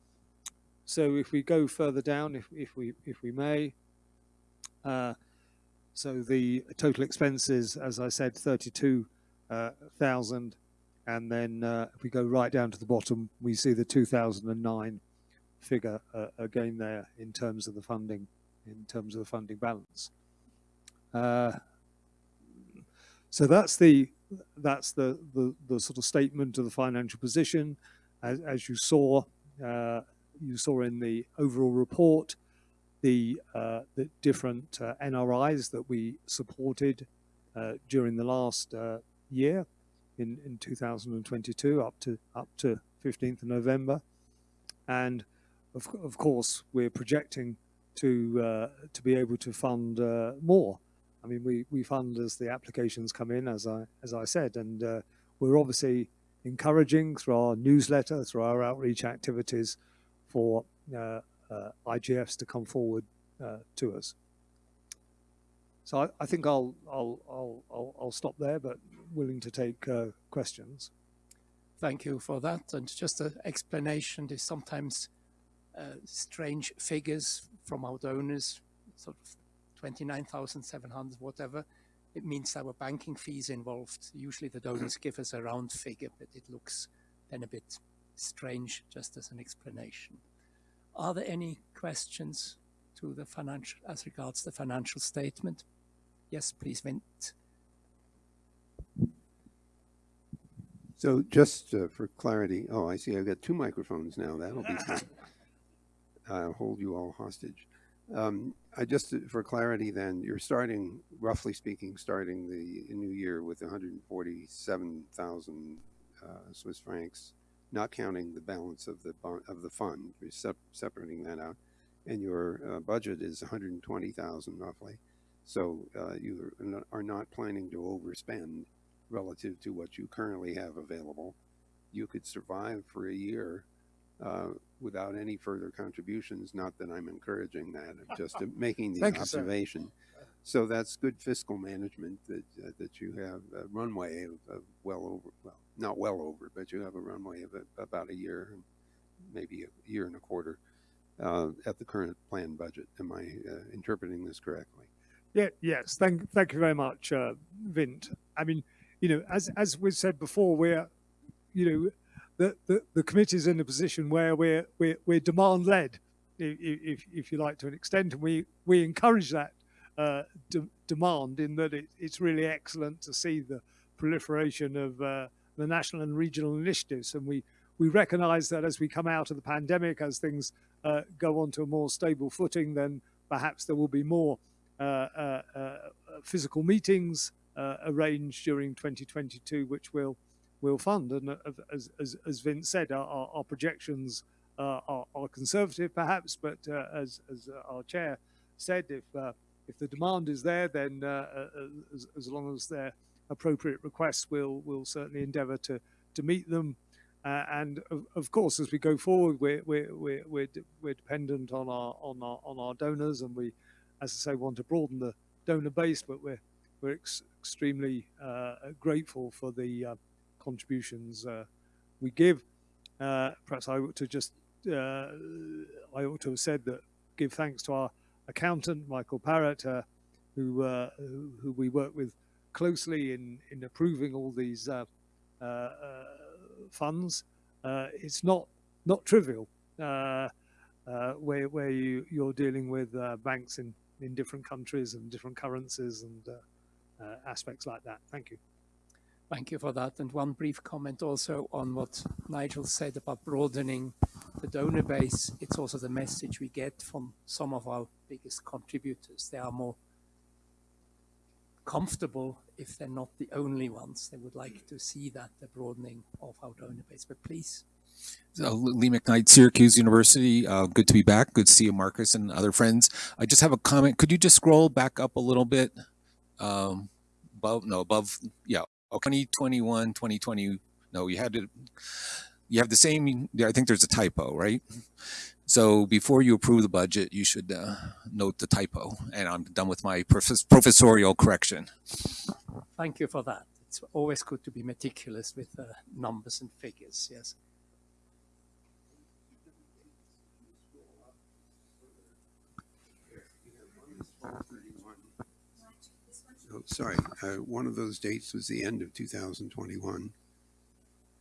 So if we go further down, if if we if we may. so the total expenses, as I said, thirty-two thousand, and then if we go right down to the bottom, we see the two thousand and nine figure uh, again there in terms of the funding, in terms of the funding balance. Uh, so that's the that's the, the, the sort of statement of the financial position, as, as you saw uh, you saw in the overall report, the uh, the different uh, NRIs that we supported during the last year in in 2022 up to up to 15th of November, and of, of course, we're projecting to uh, to be able to fund uh, more. I mean, we, we fund as the applications come in, as I as I said, and uh, we're obviously encouraging through our newsletter, through our outreach activities, for uh, uh, IGFs to come forward uh, to us. So I, I, think I'll, I'll I'll I'll I'll stop there, but willing to take questions. Thank you for that, and just an explanation. Is sometimes uh, strange figures from our donors, sort of 29,700, whatever. It means there were banking fees involved. Usually the donors give us a round figure, but it looks then a bit strange just as an explanation. Are there any questions to the financial, as regards the financial statement? Yes, please, Vint. So just uh, for clarity, oh, I see I've got two microphones now. That'll be fun uh, hold you all hostage. Um, I just, for clarity then, you're starting, roughly speaking, starting the new year with 147,000 uh, Swiss francs, not counting the balance of the of the fund, you're sep separating that out, and your uh, budget is 120,000 roughly. So uh, you are not planning to overspend relative to what you currently have available. You could survive for a year uh, without any further contributions. Not that I'm encouraging that, I'm just making the observation. You, so that's good fiscal management that uh, that you have a runway of, of, well over, well, not well over, but you have a runway of a, about a year, maybe a year and a quarter uh, at the current planned budget. Am I uh, interpreting this correctly? Yeah. Yes. Thank. Thank you very much, uh, Vint. I mean, you know, as as we said before, we're, you know, the, the, the committee is in a position where we're, we're, we're demand led, if, if you like, to an extent, and we, we encourage that uh, de demand in that it, it's really excellent to see the proliferation of uh, the national and regional initiatives. And we, we recognize that as we come out of the pandemic, as things uh, go onto a more stable footing, then perhaps there will be more uh, uh, uh, physical meetings arranged during 2022, which will will fund. And uh, as, as, as Vint said, our, our projections uh, are, are, conservative perhaps, but uh, as, as our chair said, if, if the demand is there, then as, as long as there appropriate requests, we'll, we'll certainly endeavour to, to meet them. Uh, and of, of, course, as we go forward, we're we're we're we're, we're dependent on our on our on our donors, and we, as I say, want to broaden the donor base. But we're we're ex extremely uh, grateful for the uh, contributions uh, we give. Uh, perhaps I ought to just uh, I ought to have said that give thanks to our accountant Michael Parrott, who, who, who we work with closely in in approving all these funds. it's not not trivial where where you you're dealing with banks in in different countries and different currencies and uh, uh, aspects like that. Thank you. Thank you for that. And one brief comment also on what Nigel said about broadening the donor base. It's also the message we get from some of our biggest contributors. They are more comfortable if they're not the only ones. They would like to see that, the broadening of our donor base. But please. Uh, Lee McKnight, Syracuse University. Uh, good to be back. Good to see you, Markus, and other friends. I just have a comment. Could you just scroll back up a little bit? Um, above, no, above, yeah, 2021, 2020. No, you had to, you have the same, I think there's a typo, right? So before you approve the budget, you should uh, note the typo. And I'm done with my professorial correction. Thank you for that. It's always good to be meticulous with uh, numbers and figures, yes. Oh, sorry, uh, one of those dates was the end of 2021,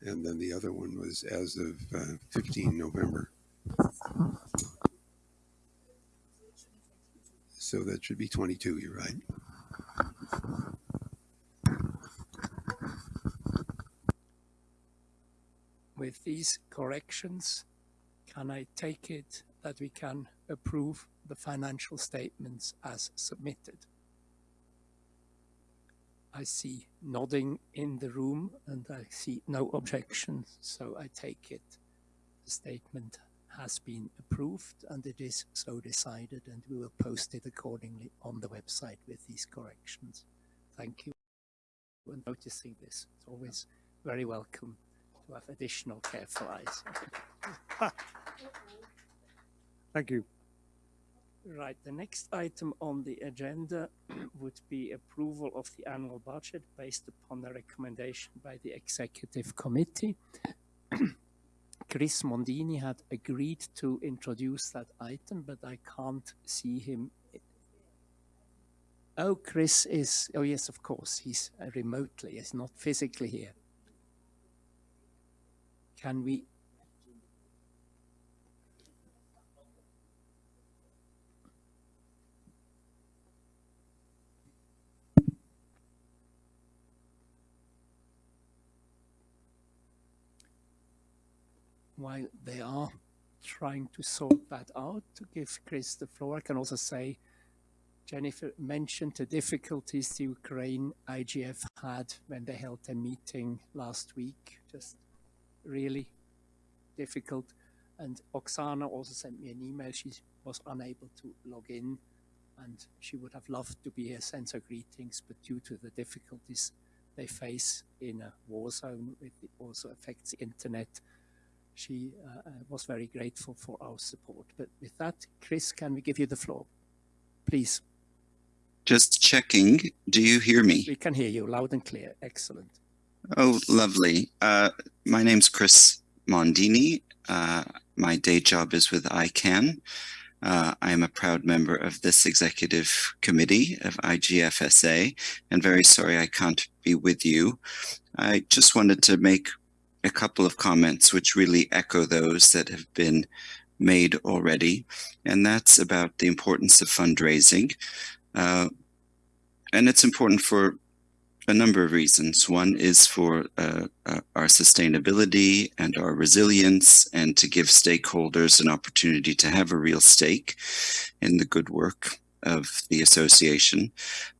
and then the other one was as of uh, 15 November. So that should be 22, you're right. With these corrections, can I take it that we can approve the financial statements as submitted? I see nodding in the room and I see no objections, so I take it the statement has been approved and it is so decided and we will post it accordingly on the website with these corrections. Thank you for noticing this. It's always very welcome to have additional careful eyes. Thank you. Right, the next item on the agenda would be approval of the annual budget based upon a recommendation by the executive committee. Chris Mondini had agreed to introduce that item, but I can't see him. Oh, Chris is, oh yes, of course, he's uh, remotely, he's not physically here. Can we while they are trying to sort that out, to give Chris the floor, I can also say Jennifer mentioned the difficulties the Ukraine IGF had when they held a meeting last week, just really difficult. And Oksana also sent me an email. She was unable to log in and she would have loved to be here, send her greetings, but due to the difficulties they face in a war zone, it also affects the internet she uh, uh, was very grateful for our support. But with that, Chris, can we give you the floor? Please. Just checking. Do you hear me? We can hear you loud and clear. Excellent. Oh, lovely. Uh, my name's Chris Mondini. Uh, my day job is with ICANN. Uh, I am a proud member of this executive committee of IGFSA and very sorry I can't be with you. I just wanted to make a couple of comments which really echo those that have been made already, and that's about the importance of fundraising. Uh, and it's important for a number of reasons. One is for uh, uh, our sustainability and our resilience and to give stakeholders an opportunity to have a real stake in the good work of the association.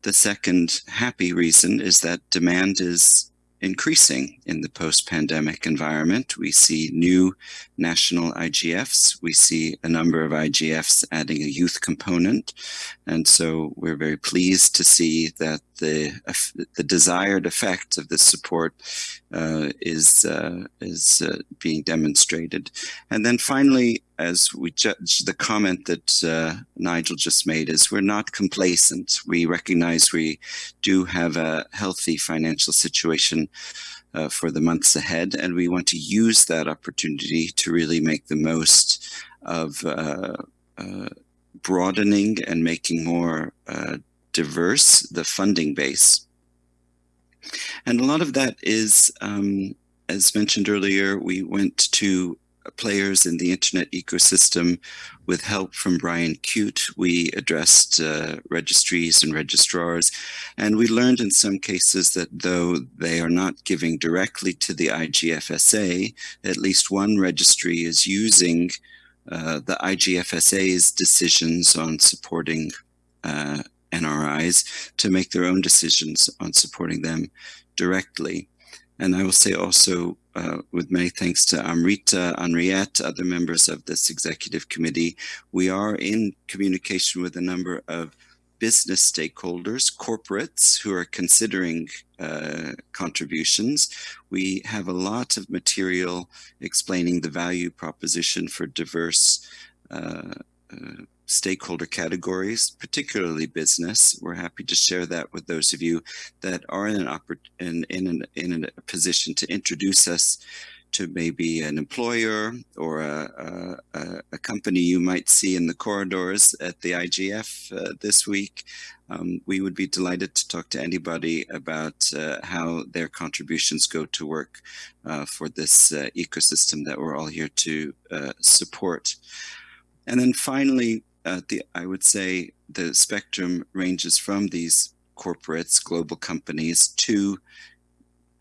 The second happy reason is that demand is increasing in the post-pandemic environment. We see new national IGFs. We see a number of IGFs adding a youth component. And so we're very pleased to see that the the desired effect of this support uh, is uh, is uh, being demonstrated. And then finally, as we judge the comment that uh, Nigel just made, is we're not complacent. We recognize we do have a healthy financial situation. Uh, for the months ahead, and we want to use that opportunity to really make the most of uh, broadening and making more uh, diverse the funding base. And a lot of that is, um, as mentioned earlier, we went to players in the internet ecosystem with help from Brian Cute. We addressed uh, registries and registrars, and we learned in some cases that though they are not giving directly to the IGFSA, at least one registry is using uh, the IGFSA's decisions on supporting uh, NRIs to make their own decisions on supporting them directly. And I will say also, uh, with many thanks to Amrita, Henriette, other members of this executive committee, we are in communication with a number of business stakeholders, corporates who are considering uh, contributions. We have a lot of material explaining the value proposition for diverse uh, uh, stakeholder categories, particularly business. We're happy to share that with those of you that are in an in in, an, in a position to introduce us to maybe an employer or a, a, a, company you might see in the corridors at the IGF uh, this week. Um, we would be delighted to talk to anybody about uh, how their contributions go to work uh, for this uh, ecosystem that we're all here to uh, support. And then finally, uh, the, I would say the spectrum ranges from these corporates, global companies, to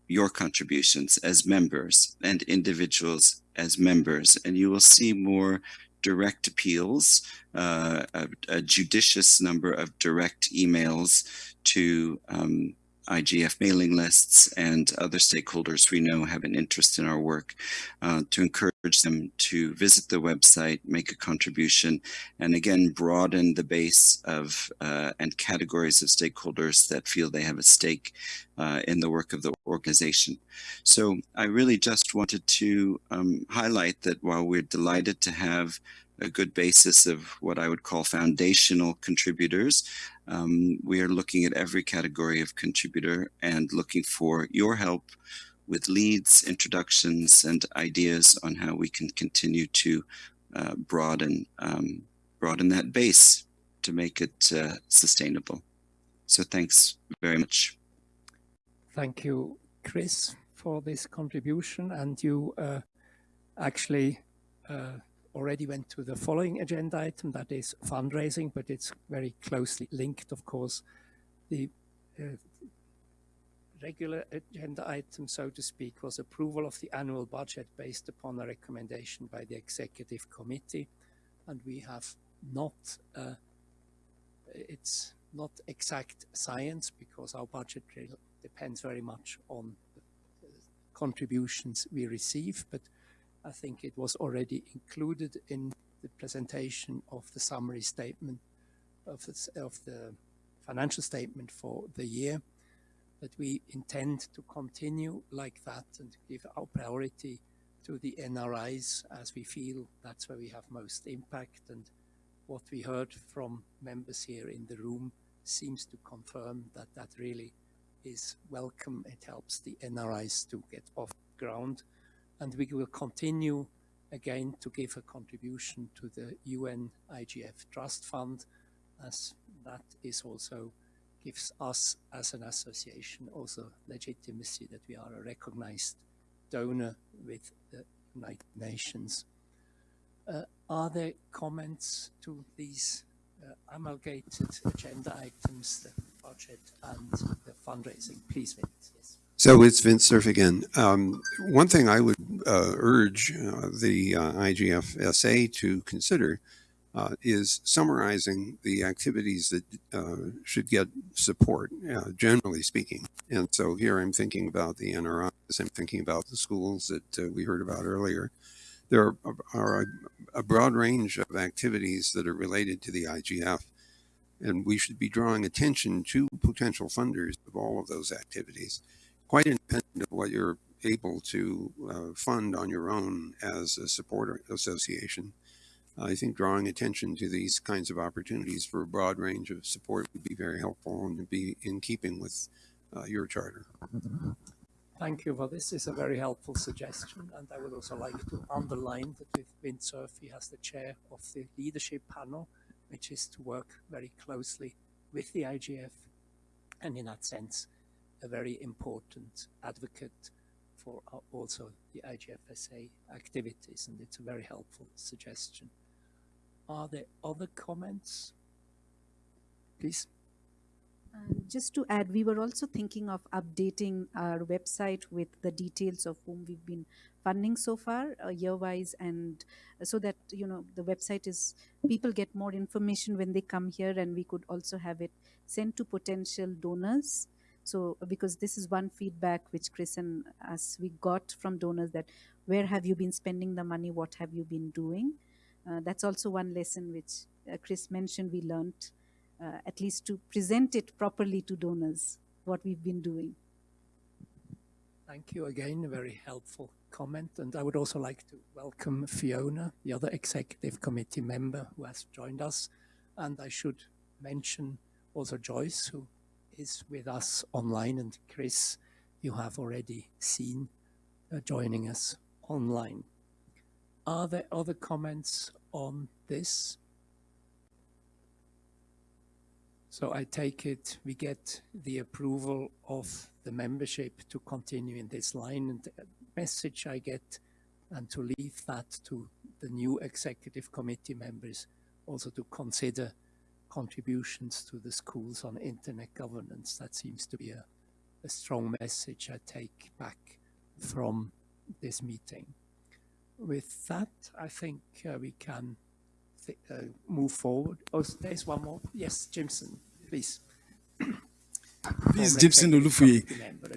your contributions as members and individuals as members. And you will see more direct appeals, uh, a, a, judicious number of direct emails to um, IGF mailing lists and other stakeholders we know have an interest in our work uh, to encourage them to visit the website, make a contribution, and again, broaden the base of uh, and categories of stakeholders that feel they have a stake uh, in the work of the organization. So I really just wanted to um, highlight that while we're delighted to have a good basis of what I would call foundational contributors. Um, we are looking at every category of contributor and looking for your help with leads, introductions, and ideas on how we can continue to uh, broaden um, broaden that base to make it uh, sustainable. So thanks very much. Thank you, Chris, for this contribution. And you uh, actually uh, already went to the following agenda item, that is fundraising, but it's very closely linked, of course. The uh, regular agenda item, so to speak, was approval of the annual budget based upon a recommendation by the executive committee. And we have not, uh, it's not exact science because our budget depends very much on contributions we receive, but I think it was already included in the presentation of the summary statement of the, of the financial statement for the year. That we intend to continue like that and give our priority to the NRIs as we feel that's where we have most impact. And what we heard from members here in the room seems to confirm that that really is welcome. It helps the NRIs to get off ground and we will continue again to give a contribution to the UN IGF Trust Fund as that is also gives us as an association also legitimacy that we are a recognized donor with the United Nations. Uh, are there comments to these uh, amalgamated agenda items, the budget and the fundraising? Please, Vint. Yes. So it's Vint Cerf again. Um, one thing I would uh, urge uh, the uh, IGFSA to consider uh, is summarizing the activities that uh, should get support, uh, generally speaking. And so here I'm thinking about the NRIs, I'm thinking about the schools that we heard about earlier. There are, are a, a broad range of activities that are related to the IGF And we should be drawing attention to potential funders of all of those activities, quite independent of what you're able to uh, fund on your own as a supporter association. I think drawing attention to these kinds of opportunities for a broad range of support would be very helpful and be in keeping with uh, your charter. Thank you. Well, this is a very helpful suggestion, and I would also like to underline that with Vint Cerf, he has the chair of the leadership panel, which is to work very closely with the IGF, and in that sense, a very important advocate for uh, also the IGFSA activities, and it's a very helpful suggestion. Are there other comments? Please. Um, just to add, we were also thinking of updating our website with the details of whom we've been funding so far, uh, year-wise, and so that you know the website is people get more information when they come here, and we could also have it sent to potential donors. So because this is one feedback which Chris and us we got from donors that where have you been spending the money, what have you been doing? Uh, that's also one lesson which uh, Chris mentioned we learned, uh, at least to present it properly to donors, what we've been doing. Thank you again, a very helpful comment. And I would also like to welcome Fiona, the other executive committee member who has joined us. And I should mention also Joyce, who is with us online, and Chris, you have already seen uh, joining us online. Are there other comments on this? So I take it we get the approval of the membership to continue in this line and the message I get and to leave that to the new executive committee members also to consider contributions to the schools on internet governance. That seems to be a, a strong message I take back from this meeting. With that, I think uh, we can uh, move forward. Oh, there's one more. Yes, Jimson, please. Please, Jimson Olufuye.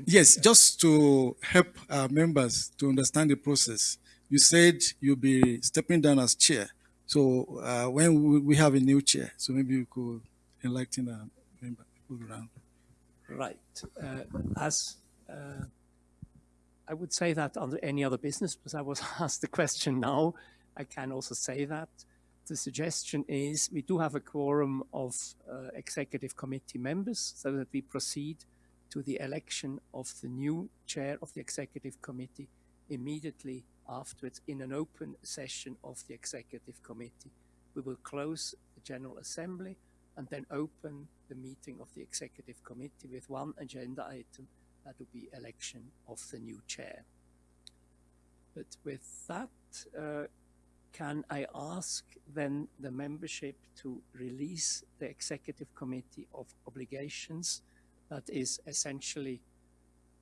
Yes, just to help our members to understand the process, you said you'll be stepping down as chair. So uh, when we have a new chair, so maybe you could enlighten our member around. Right. Uh, as uh, I would say that under any other business, because I was asked the question now, I can also say that. The suggestion is we do have a quorum of uh, executive committee members so that we proceed to the election of the new chair of the executive committee immediately afterwards in an open session of the executive committee. We will close the General Assembly and then open the meeting of the executive committee with one agenda item that will be election of the new chair. But with that, uh, can I ask then the membership to release the executive committee of obligations that is essentially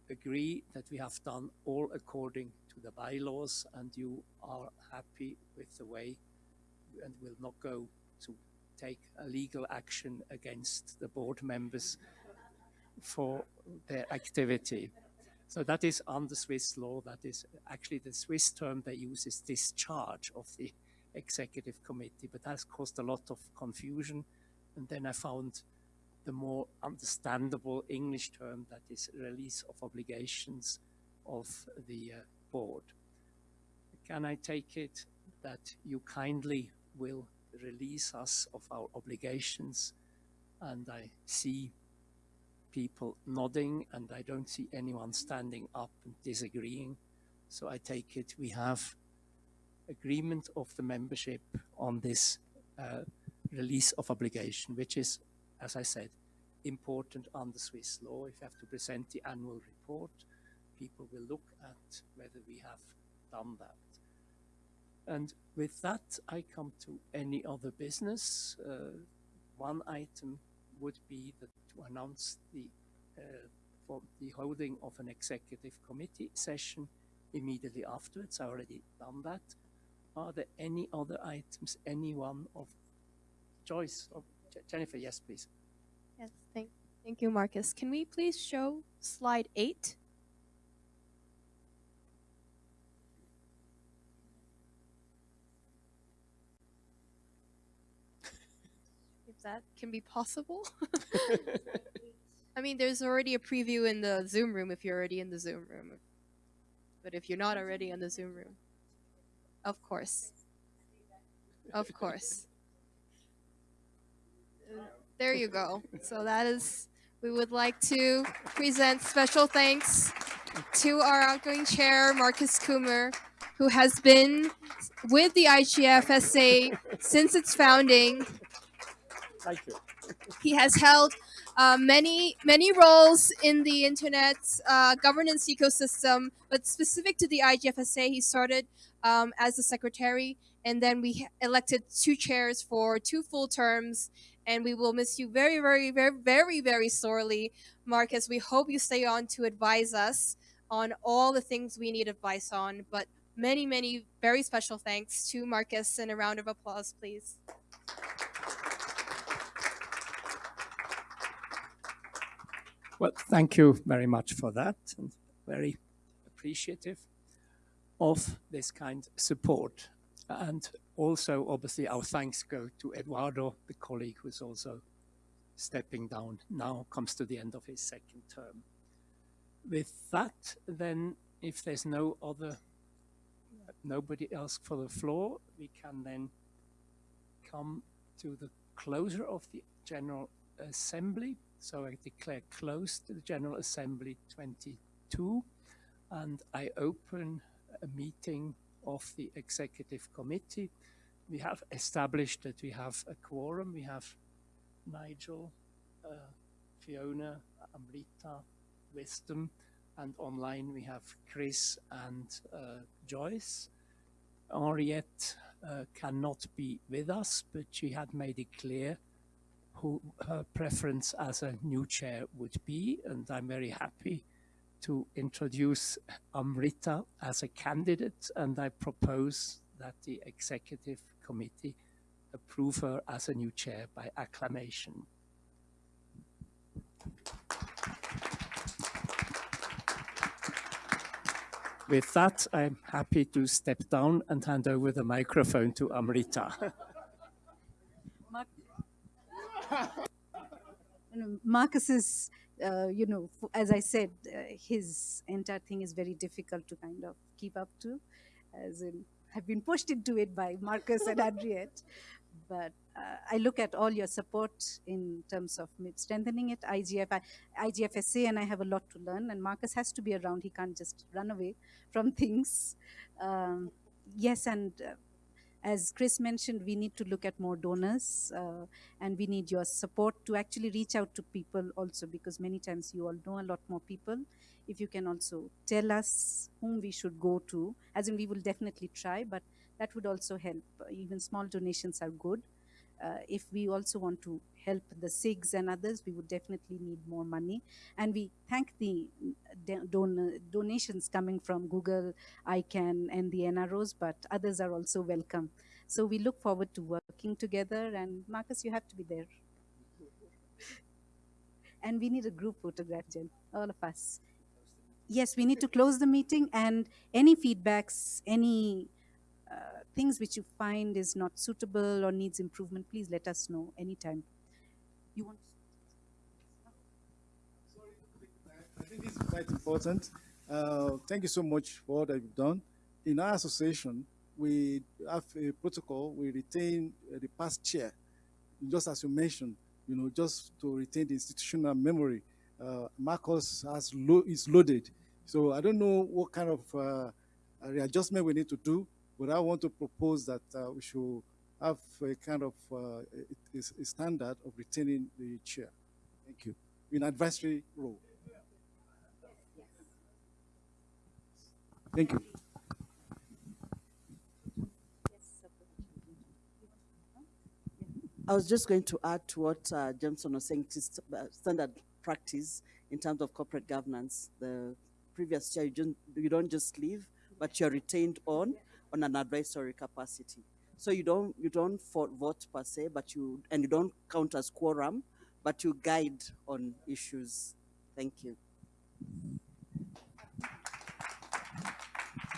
agree that we have done all according to the bylaws and you are happy with the way and will not go to take a legal action against the board members for their activity. So that is under Swiss law. That is actually the Swiss term they use is discharge of the executive committee, but that's caused a lot of confusion. And then I found the more understandable English term that is release of obligations of the uh, board. Can I take it that you kindly will release us of our obligations? And I see people nodding and I don't see anyone standing up and disagreeing. So I take it we have agreement of the membership on this uh, release of obligation, which is, as I said, important under Swiss law. If you have to present the annual report, people will look at whether we have done that. And with that, I come to any other business. Uh, one item would be that to announce the uh, for the holding of an executive committee session immediately afterwards. I already done that. Are there any other items? Anyone of Joyce or Jennifer? Yes, please. Yes, thank, thank you, Markus. Can we please show slide eight? That can be possible. I mean, there's already a preview in the Zoom room if you're already in the Zoom room. But if you're not already in the Zoom room, of course. Of course. There you go. So that is, we would like to present special thanks to our outgoing chair, Markus Kummer, who has been with the IGFSA since its founding. Thank you. He has held uh, many many roles in the internet uh, governance ecosystem, but specific to the IGFSA, he started um, as a secretary, and then we elected two chairs for two full terms. And we will miss you very, very, very, very, very sorely, Markus. We hope you stay on to advise us on all the things we need advice on. But many, many very special thanks to Markus, and a round of applause, please. Well, thank you very much for that, and very appreciative of this kind support. And also, obviously, our thanks go to Eduardo, the colleague who's also stepping down now, comes to the end of his second term. With that, then, if there's no other, nobody else for the floor, we can then come to the closure of the General Assembly. So I declare closed the General Assembly 22 and I open a meeting of the Executive Committee. We have established that we have a quorum. We have Nigel, uh, Fiona, Amrita, Wisdom, and online we have Chris and uh, Joyce. Henriette uh, cannot be with us, but she had made it clear who her preference as a new chair would be, and I'm very happy to introduce Amrita as a candidate, and I propose that the executive committee approve her as a new chair by acclamation. With that, I'm happy to step down and hand over the microphone to Amrita. You know, Markus is, uh, you know, as I said, uh, his entire thing is very difficult to kind of keep up to, as in, have been pushed into it by Markus and Henriette. But uh, I look at all your support in terms of strengthening it. IGF, IGFSA, and I have a lot to learn. And Markus has to be around. He can't just run away from things. Um, yes, and uh, as Chris mentioned, we need to look at more donors uh, and we need your support to actually reach out to people also because many times you all know a lot more people. If you can also tell us whom we should go to, as in we will definitely try, but that would also help. Even small donations are good. Uh, if we also want to help the SIGs and others, we would definitely need more money. And we thank the don- don- donations coming from Google, ICANN, and the NROs, but others are also welcome. So we look forward to working together. And Markus, you have to be there. and we need a group photograph, Jen, all of us. Yes, we need to close the meeting and any feedbacks, any uh, things which you find is not suitable or needs improvement, please let us know anytime. You want? I think this is quite important. Uh, thank you so much for all that you've done. In our association, we have a protocol. We retain uh, the past chair, just as you mentioned. You know, just to retain the institutional memory. Uh, Markus has lo- is loaded, so I don't know what kind of uh, readjustment we need to do. But I want to propose that uh, we should have a kind of uh, a, a standard of retaining the chair. Thank you. In advisory role. Thank you. I was just going to add to what uh, Jameson was saying, uh, standard practice in terms of corporate governance. The previous chair, you don't, you don't just leave, but you're retained on on an advisory capacity. So you don't you don't for, vote per se, but you and you don't count as quorum, but you guide on issues. Thank you.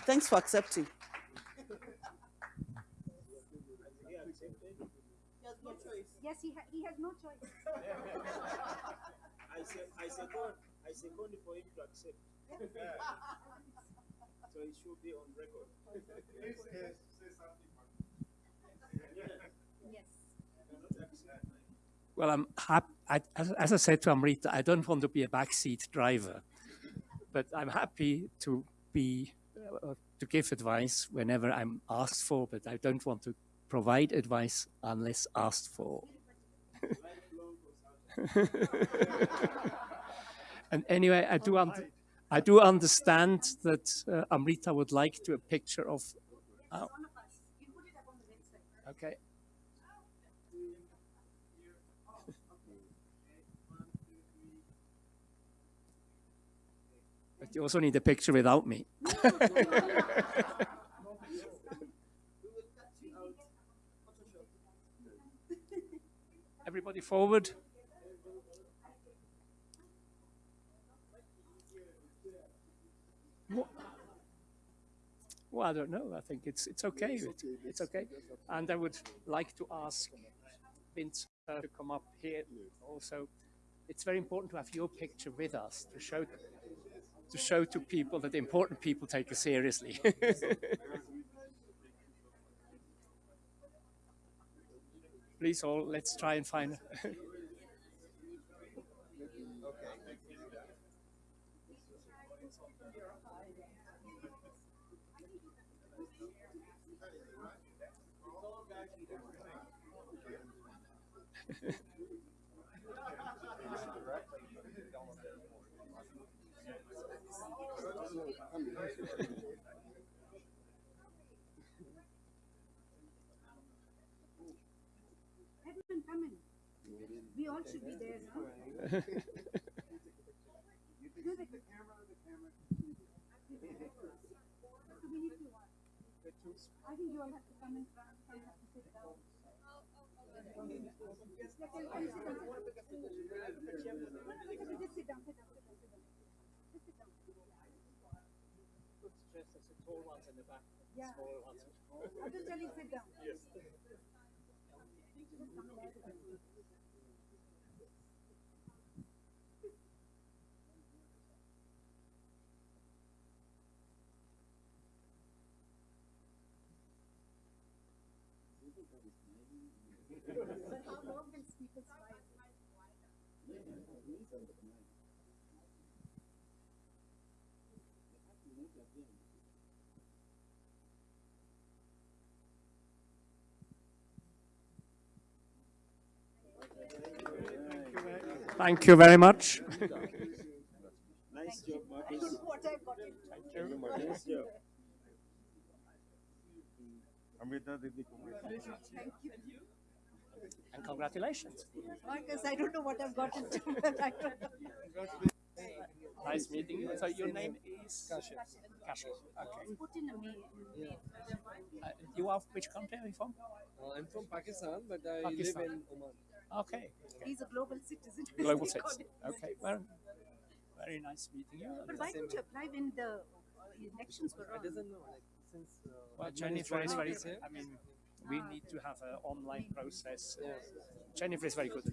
Thanks for accepting. Yes, he, ha- he has no choice. I second, I second for him to accept. So it should be on record. Please say, say something. Well, I'm hap- I, as, as I said to Amrita, I don't want to be a backseat driver, but I'm happy to be uh, to give advice whenever I'm asked for, but I don't want to provide advice unless asked for. and anyway, I do I do understand that uh, Amrita would like to a picture of. Oh. Okay. You also need a picture without me. Everybody forward. Wha- Well, I don't know. I think it's it's okay. It's, it's okay. And I would like to ask Vint uh, to come up here also. It's very important to have your picture with us to show to show to people that important people take us seriously. Please all, let's try and find. We all should be there, no? Do the camera, the camera. So we need to what? I think you all have to come in front, some have to sit down. Yes, let them- you sit down. Just sit down, sit down, sit down, sit down. Just sit down. Yeah. I'm just telling, sit down. Yes. But how long can people smile? Thank you very much. Nice job, I don't Markus. know what I got into. Thank you, Markus. Nice job. Thank you. And congratulations. Markus, I don't know what I've got into, but I don't know. Nice meeting you. So your name is Kashif. Kashif. Okay. Put in a mail. Uh, you are which country are you from? Uh, I'm from Pakistan, but I Pakistan. live in Oman. Okay. He's a global citizen. Global citizen. Okay. Well, very nice meeting you. But why didn't you apply when the uh, elections were I doesn't know. Like, since uh, Well, Jennifer is very. us here. I mean, we need to have an online process. Jennifer is very good.